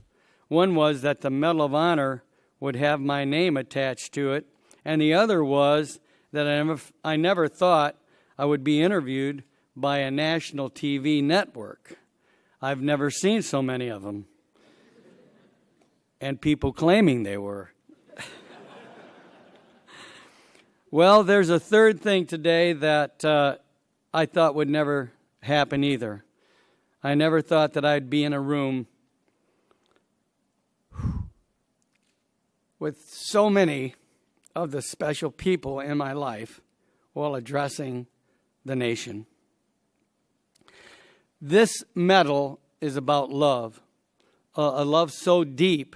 One was that the Medal of Honor would have my name attached to it, and the other was that I never, I never thought I would be interviewed by a national TV network. I've never seen so many of them, and people claiming they were. Well, there's a third thing today that uh, I thought would never happen either. I never thought that I'd be in a room with so many of the special people in my life while addressing the nation. This medal is about love, a love so deep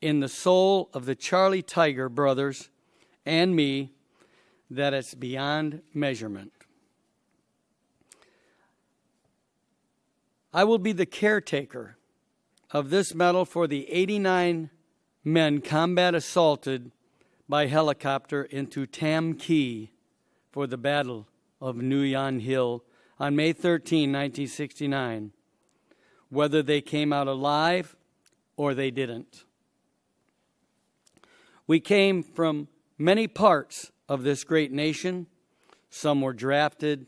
in the soul of the Charlie Tiger brothers and me that it's beyond measurement. I will be the caretaker of this medal for the 89 men combat assaulted by helicopter into Tam Ky for the Battle of Nui Yon Hill on May 13, 1969, whether they came out alive or they didn't. We came from many parts of this great nation. Some were drafted,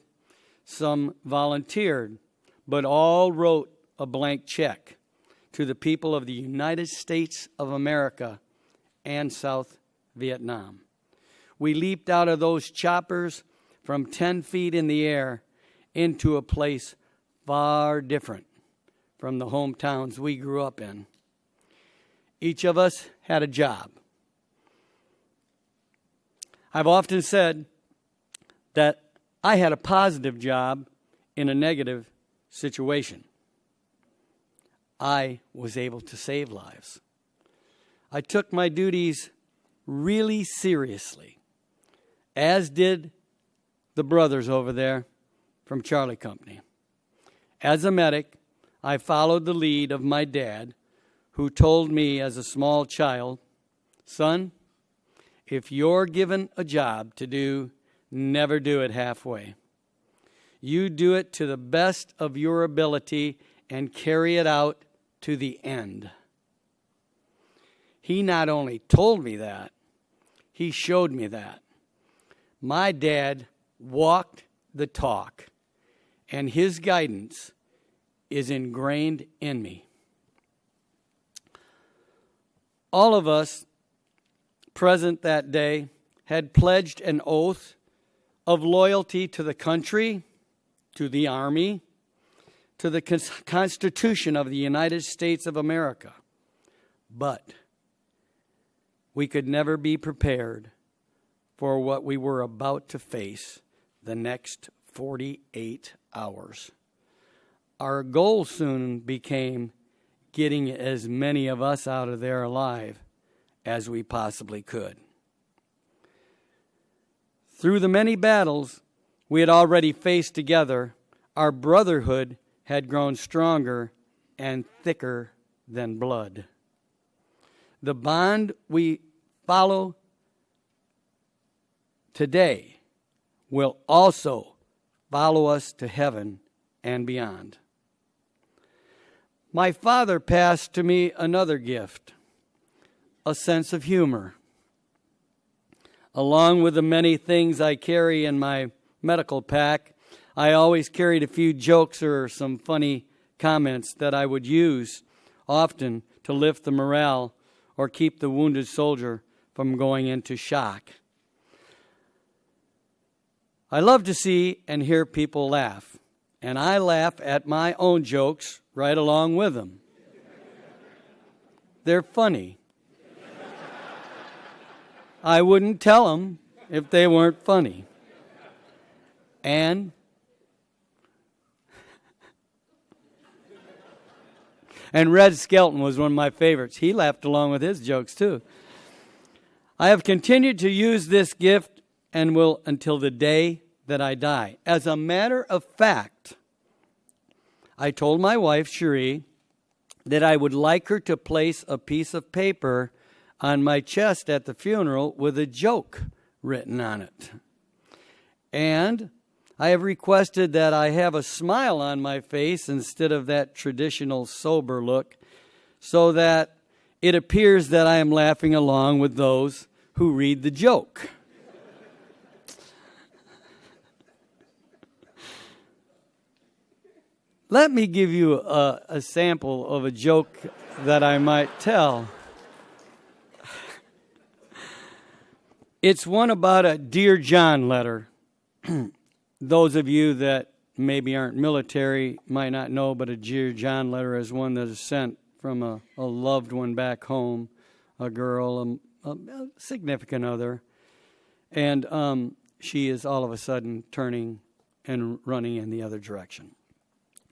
some volunteered, but all wrote a blank check to the people of the United States of America and South Vietnam. We leaped out of those choppers from 10 feet in the air into a place far different from the hometowns we grew up in. Each of us had a job. I've often said that I had a positive job in a negative situation. I was able to save lives. I took my duties really seriously, as did the brothers over there from Charlie Company. As a medic, I followed the lead of my dad, who told me as a small child, Son, if you're given a job to do, never do it halfway. You do it to the best of your ability and carry it out to the end. He not only told me that, he showed me that. My dad walked the talk, and his guidance is ingrained in me. All of us present that day had pledged an oath of loyalty to the country, to the Army, to the Constitution of the United States of America. But we could never be prepared for what we were about to face the next 48 hours. Our goal soon became getting as many of us out of there alive as we possibly could. Through the many battles we had already faced together, our brotherhood had grown stronger and thicker than blood. The bond we follow today will also follow us to heaven and beyond. My father passed to me another gift a sense of humor. Along with the many things I carry in my medical pack, I always carried a few jokes or some funny comments that I would use often to lift the morale or keep the wounded soldier from going into shock. I love to see and hear people laugh, and I laugh at my own jokes right along with them. They're funny. I wouldn't tell them if they weren't funny. And and Red Skelton was one of my favorites. He laughed along with his jokes too. I have continued to use this gift and will until the day that I die. As a matter of fact, I told my wife, Cherie, that I would like her to place a piece of paper on my chest at the funeral with a joke written on it. And I have requested that I have a smile on my face instead of that traditional sober look so that it appears that I am laughing along with those who read the joke. Let me give you a, a, sample of a joke that I might tell. It's one about a Dear John letter. Those of you that maybe aren't military might not know, but a Dear John letter is one that is sent from a, a loved one back home, a girl, a, a significant other, and um, she is all of a sudden turning and running in the other direction.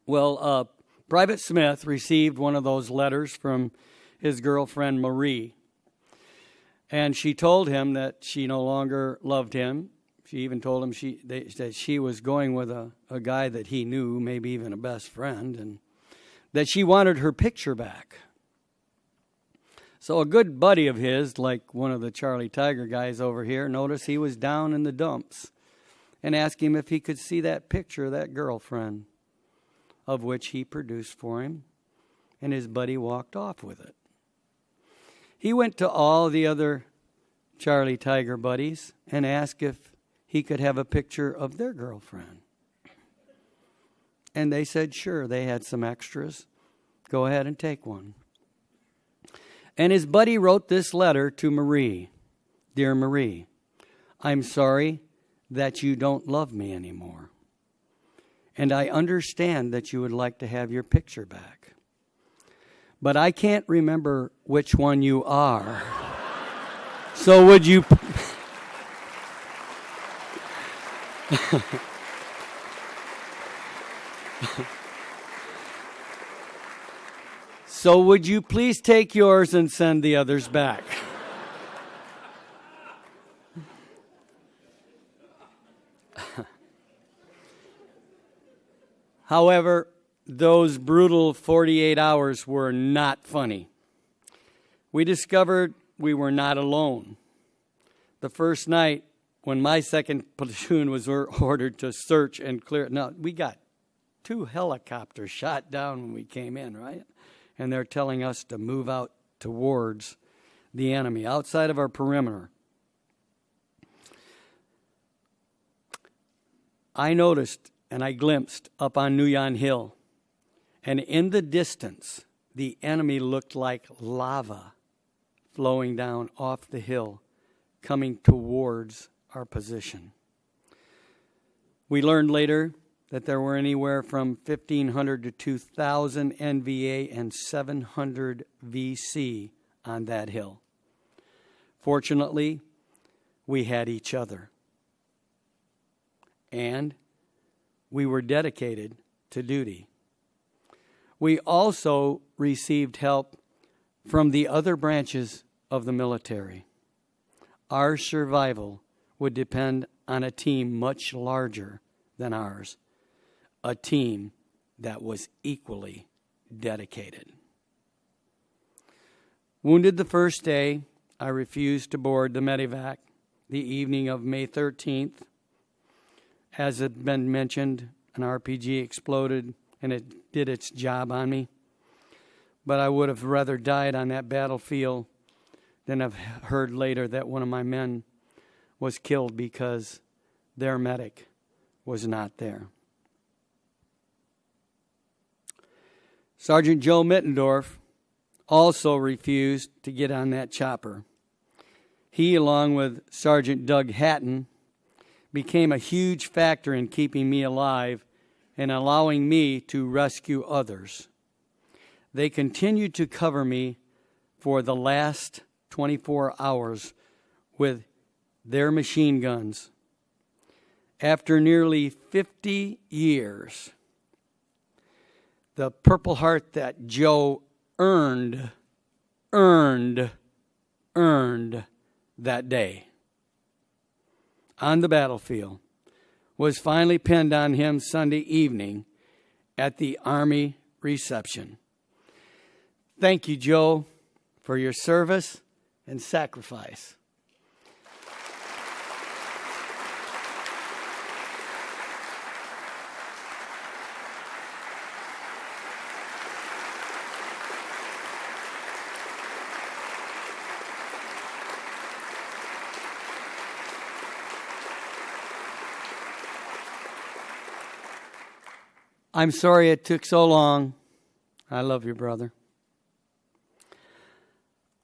Well, uh, Private Smith received one of those letters from his girlfriend Marie. And she told him that she no longer loved him. She even told him she, they, that she was going with a, a guy that he knew, maybe even a best friend, and that she wanted her picture back. So a good buddy of his, like one of the Charlie Tiger guys over here, noticed he was down in the dumps and asked him if he could see that picture of that girlfriend, of which he produced for him, and his buddy walked off with it. He went to all the other Charlie Tiger buddies and asked if he could have a picture of their girlfriend. And they said, sure, they had some extras. Go ahead and take one. And his buddy wrote this letter to Marie Dear Marie, I'm sorry that you don't love me anymore. And I understand that you would like to have your picture back but I can't remember which one you are. so would you. so would you please take yours and send the others back? However, those brutal 48 hours were not funny. We discovered we were not alone. The first night, when my second platoon was ordered to search and clear, now we got two helicopters shot down when we came in, right? And they're telling us to move out towards the enemy, outside of our perimeter. I noticed and I glimpsed up on Nui Yon Hill and in the distance, the enemy looked like lava flowing down off the hill, coming towards our position. We learned later that there were anywhere from 1,500 to 2,000 NVA and 700 VC on that hill. Fortunately, we had each other. And we were dedicated to duty. We also received help from the other branches of the military. Our survival would depend on a team much larger than ours, a team that was equally dedicated. Wounded the first day, I refused to board the medevac the evening of May 13th. As had been mentioned, an RPG exploded and it did its job on me. But I would have rather died on that battlefield than have heard later that one of my men was killed because their medic was not there. Sergeant Joe Mittendorf also refused to get on that chopper. He, along with Sergeant Doug Hatton, became a huge factor in keeping me alive and allowing me to rescue others. They continued to cover me for the last 24 hours with their machine guns. After nearly 50 years, the Purple Heart that Joe earned, earned, earned that day on the battlefield was finally pinned on him Sunday evening at the Army reception. Thank you, Joe, for your service and sacrifice. I'm sorry it took so long. I love you, brother.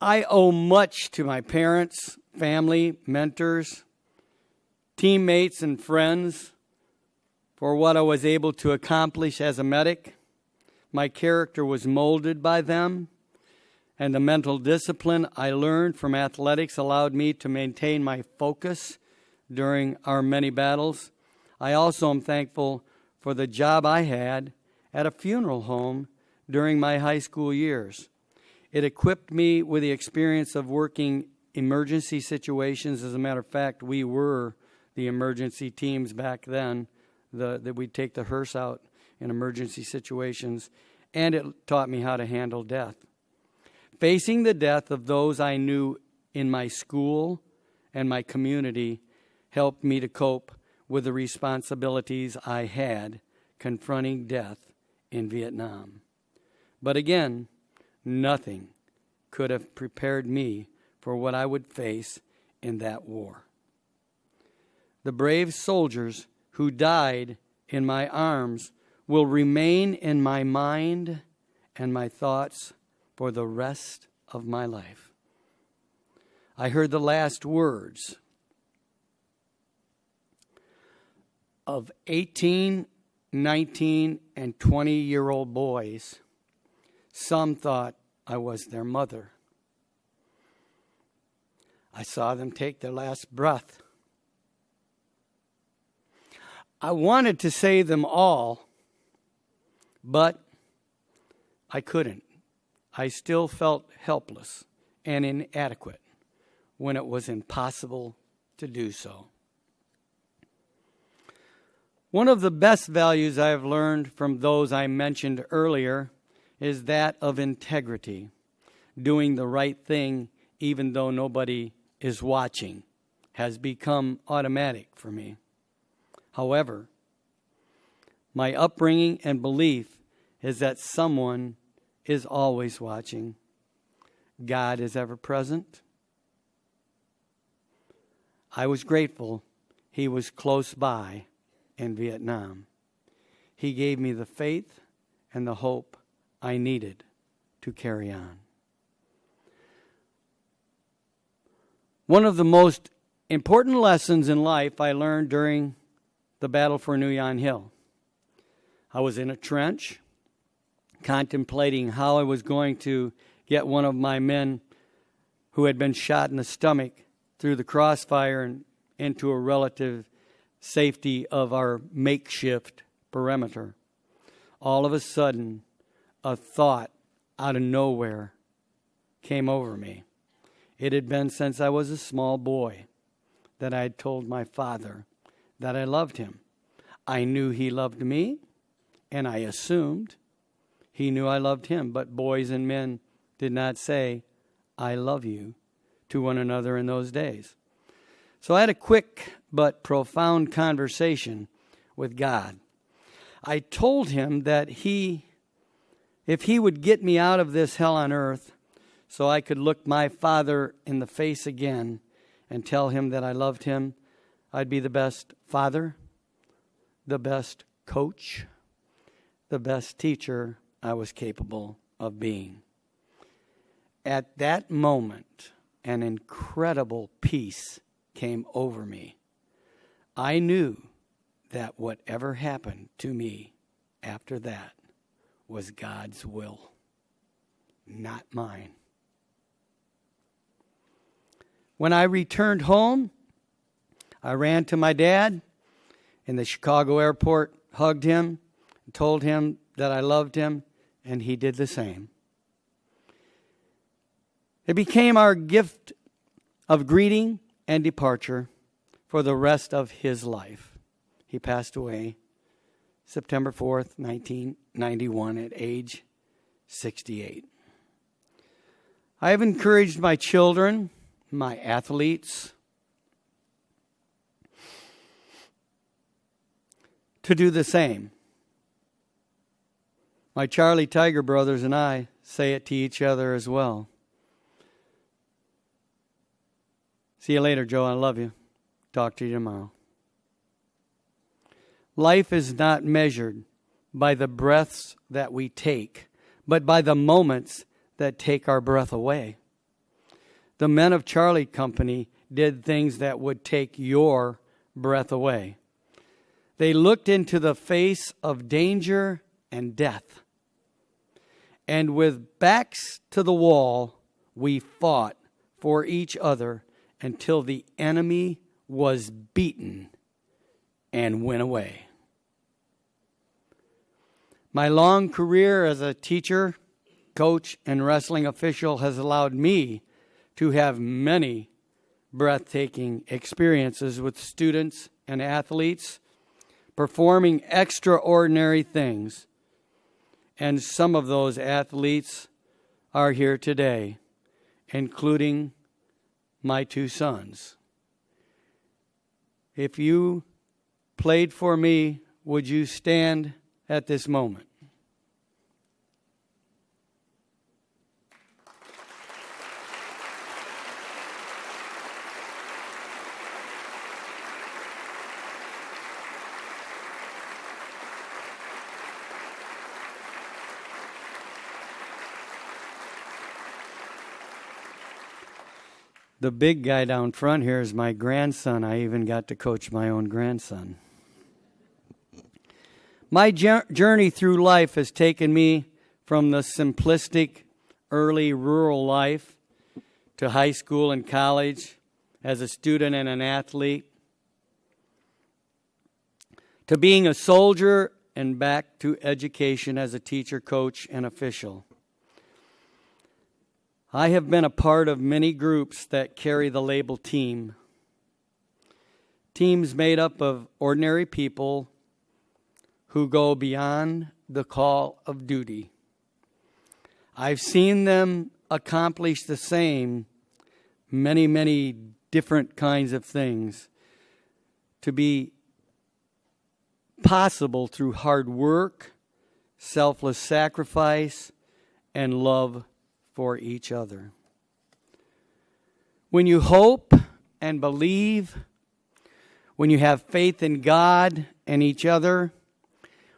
I owe much to my parents, family, mentors, teammates, and friends for what I was able to accomplish as a medic. My character was molded by them, and the mental discipline I learned from athletics allowed me to maintain my focus during our many battles. I also am thankful for the job I had at a funeral home during my high school years. It equipped me with the experience of working emergency situations. As a matter of fact, we were the emergency teams back then, the, that we'd take the hearse out in emergency situations, and it taught me how to handle death. Facing the death of those I knew in my school and my community helped me to cope with the responsibilities I had confronting death in Vietnam. But again, nothing could have prepared me for what I would face in that war. The brave soldiers who died in my arms will remain in my mind and my thoughts for the rest of my life. I heard the last words of 18, 19, and 20 year old boys. Some thought I was their mother. I saw them take their last breath. I wanted to say them all, but I couldn't. I still felt helpless and inadequate when it was impossible to do so. One of the best values I have learned from those I mentioned earlier is that of integrity, doing the right thing even though nobody is watching, has become automatic for me. However, my upbringing and belief is that someone is always watching. God is ever present. I was grateful he was close by in Vietnam. He gave me the faith and the hope I needed to carry on. One of the most important lessons in life I learned during the battle for Yon Hill. I was in a trench contemplating how I was going to get one of my men who had been shot in the stomach through the crossfire and into a relative safety of our makeshift perimeter. All of a sudden, a thought out of nowhere came over me. It had been since I was a small boy that I had told my father that I loved him. I knew he loved me, and I assumed he knew I loved him, but boys and men did not say, I love you to one another in those days. So I had a quick but profound conversation with God. I told him that he, if he would get me out of this hell on earth so I could look my father in the face again and tell him that I loved him, I'd be the best father, the best coach, the best teacher I was capable of being. At that moment, an incredible peace came over me. I knew that whatever happened to me after that was God's will, not mine. When I returned home, I ran to my dad in the Chicago airport, hugged him, and told him that I loved him, and he did the same. It became our gift of greeting and departure for the rest of his life. He passed away September 4th, 1991, at age 68. I have encouraged my children, my athletes, to do the same. My Charlie Tiger brothers and I say it to each other as well. See you later, Joe. I love you. Talk to you tomorrow. Life is not measured by the breaths that we take, but by the moments that take our breath away. The men of Charlie Company did things that would take your breath away. They looked into the face of danger and death and with backs to the wall, we fought for each other until the enemy was beaten and went away. My long career as a teacher, coach, and wrestling official has allowed me to have many breathtaking experiences with students and athletes performing extraordinary things. And some of those athletes are here today, including my two sons. If you played for me, would you stand at this moment? The big guy down front here is my grandson. I even got to coach my own grandson. My journey through life has taken me from the simplistic early rural life to high school and college as a student and an athlete to being a soldier and back to education as a teacher, coach, and official. I have been a part of many groups that carry the label team. Teams made up of ordinary people who go beyond the call of duty. I've seen them accomplish the same many, many different kinds of things to be possible through hard work, selfless sacrifice, and love for each other. When you hope and believe, when you have faith in God and each other,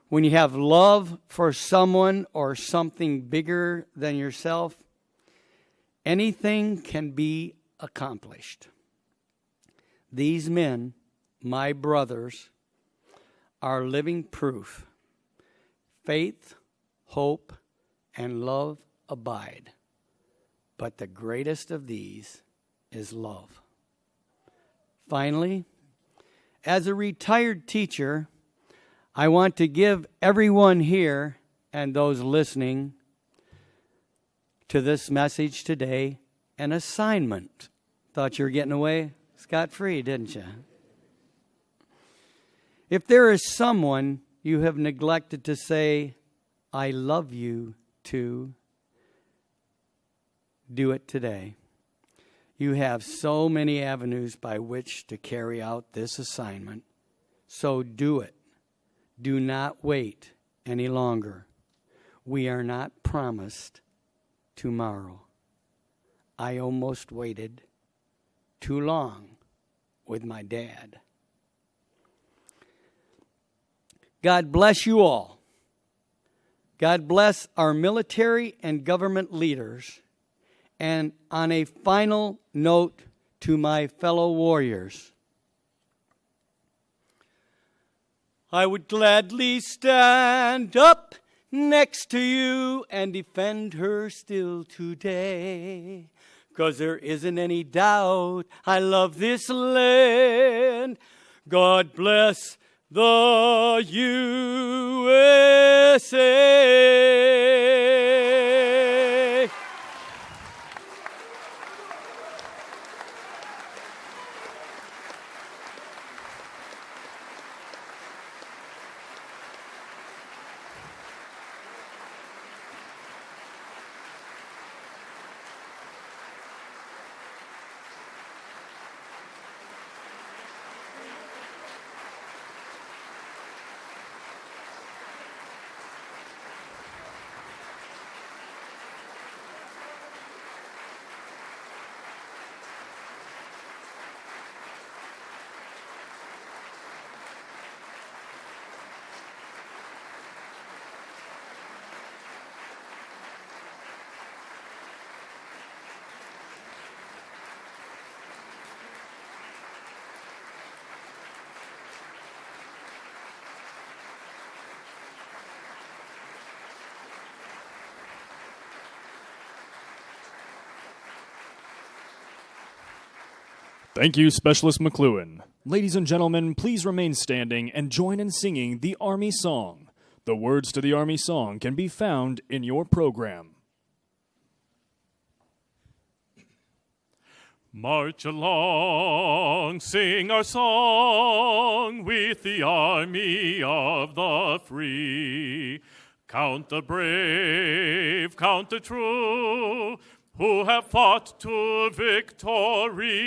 when you have love for someone or something bigger than yourself, anything can be accomplished. These men, my brothers, are living proof. Faith, hope, and love abide. But the greatest of these is love. Finally, as a retired teacher, I want to give everyone here and those listening to this message today an assignment. Thought you were getting away scot free, didn't you? If there is someone you have neglected to say, I love you to, do it today. You have so many avenues by which to carry out this assignment, so do it. Do not wait any longer. We are not promised tomorrow. I almost waited too long with my dad. God bless you all. God bless our military and government leaders and on a final note to my fellow warriors, I would gladly stand up next to you and defend her still today. Cause there isn't any doubt I love this land. God bless the USA. Thank you, Specialist McCloughan. Ladies and gentlemen, please remain standing and join in singing the Army Song. The words to the Army Song can be found in your program. March along, sing our song with the army of the free. Count the brave, count the true, who have fought to victory.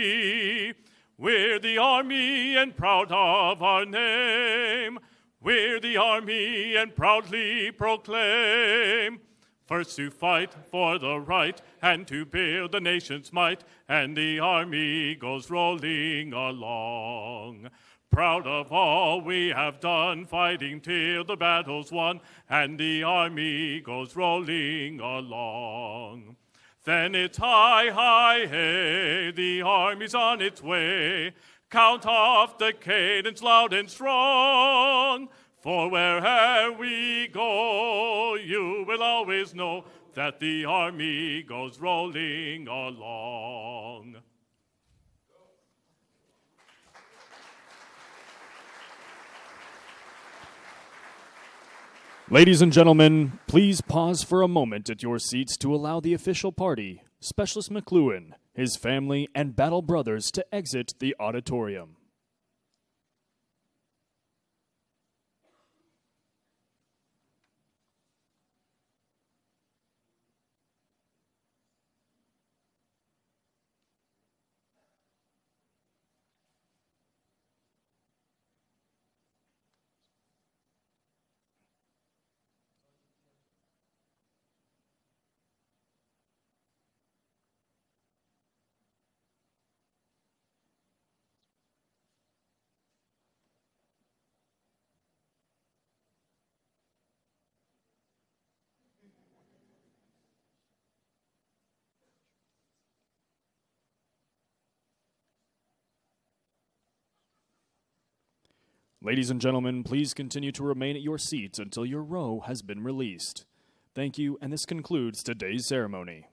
We're the army and proud of our name. We're the army and proudly proclaim. First to fight for the right and to build the nation's might, and the army goes rolling along. Proud of all we have done, fighting till the battle's won, and the army goes rolling along. Then it's high, high, hey, the army's on its way. Count off the cadence loud and strong. For wherever we go, you will always know that the army goes rolling along. Ladies and gentlemen, please pause for a moment at your seats to allow the official party, Specialist McCloughan, his family, and battle brothers to exit the auditorium. Ladies and gentlemen, please continue to remain at your seats until your row has been released. Thank you, and this concludes today's ceremony.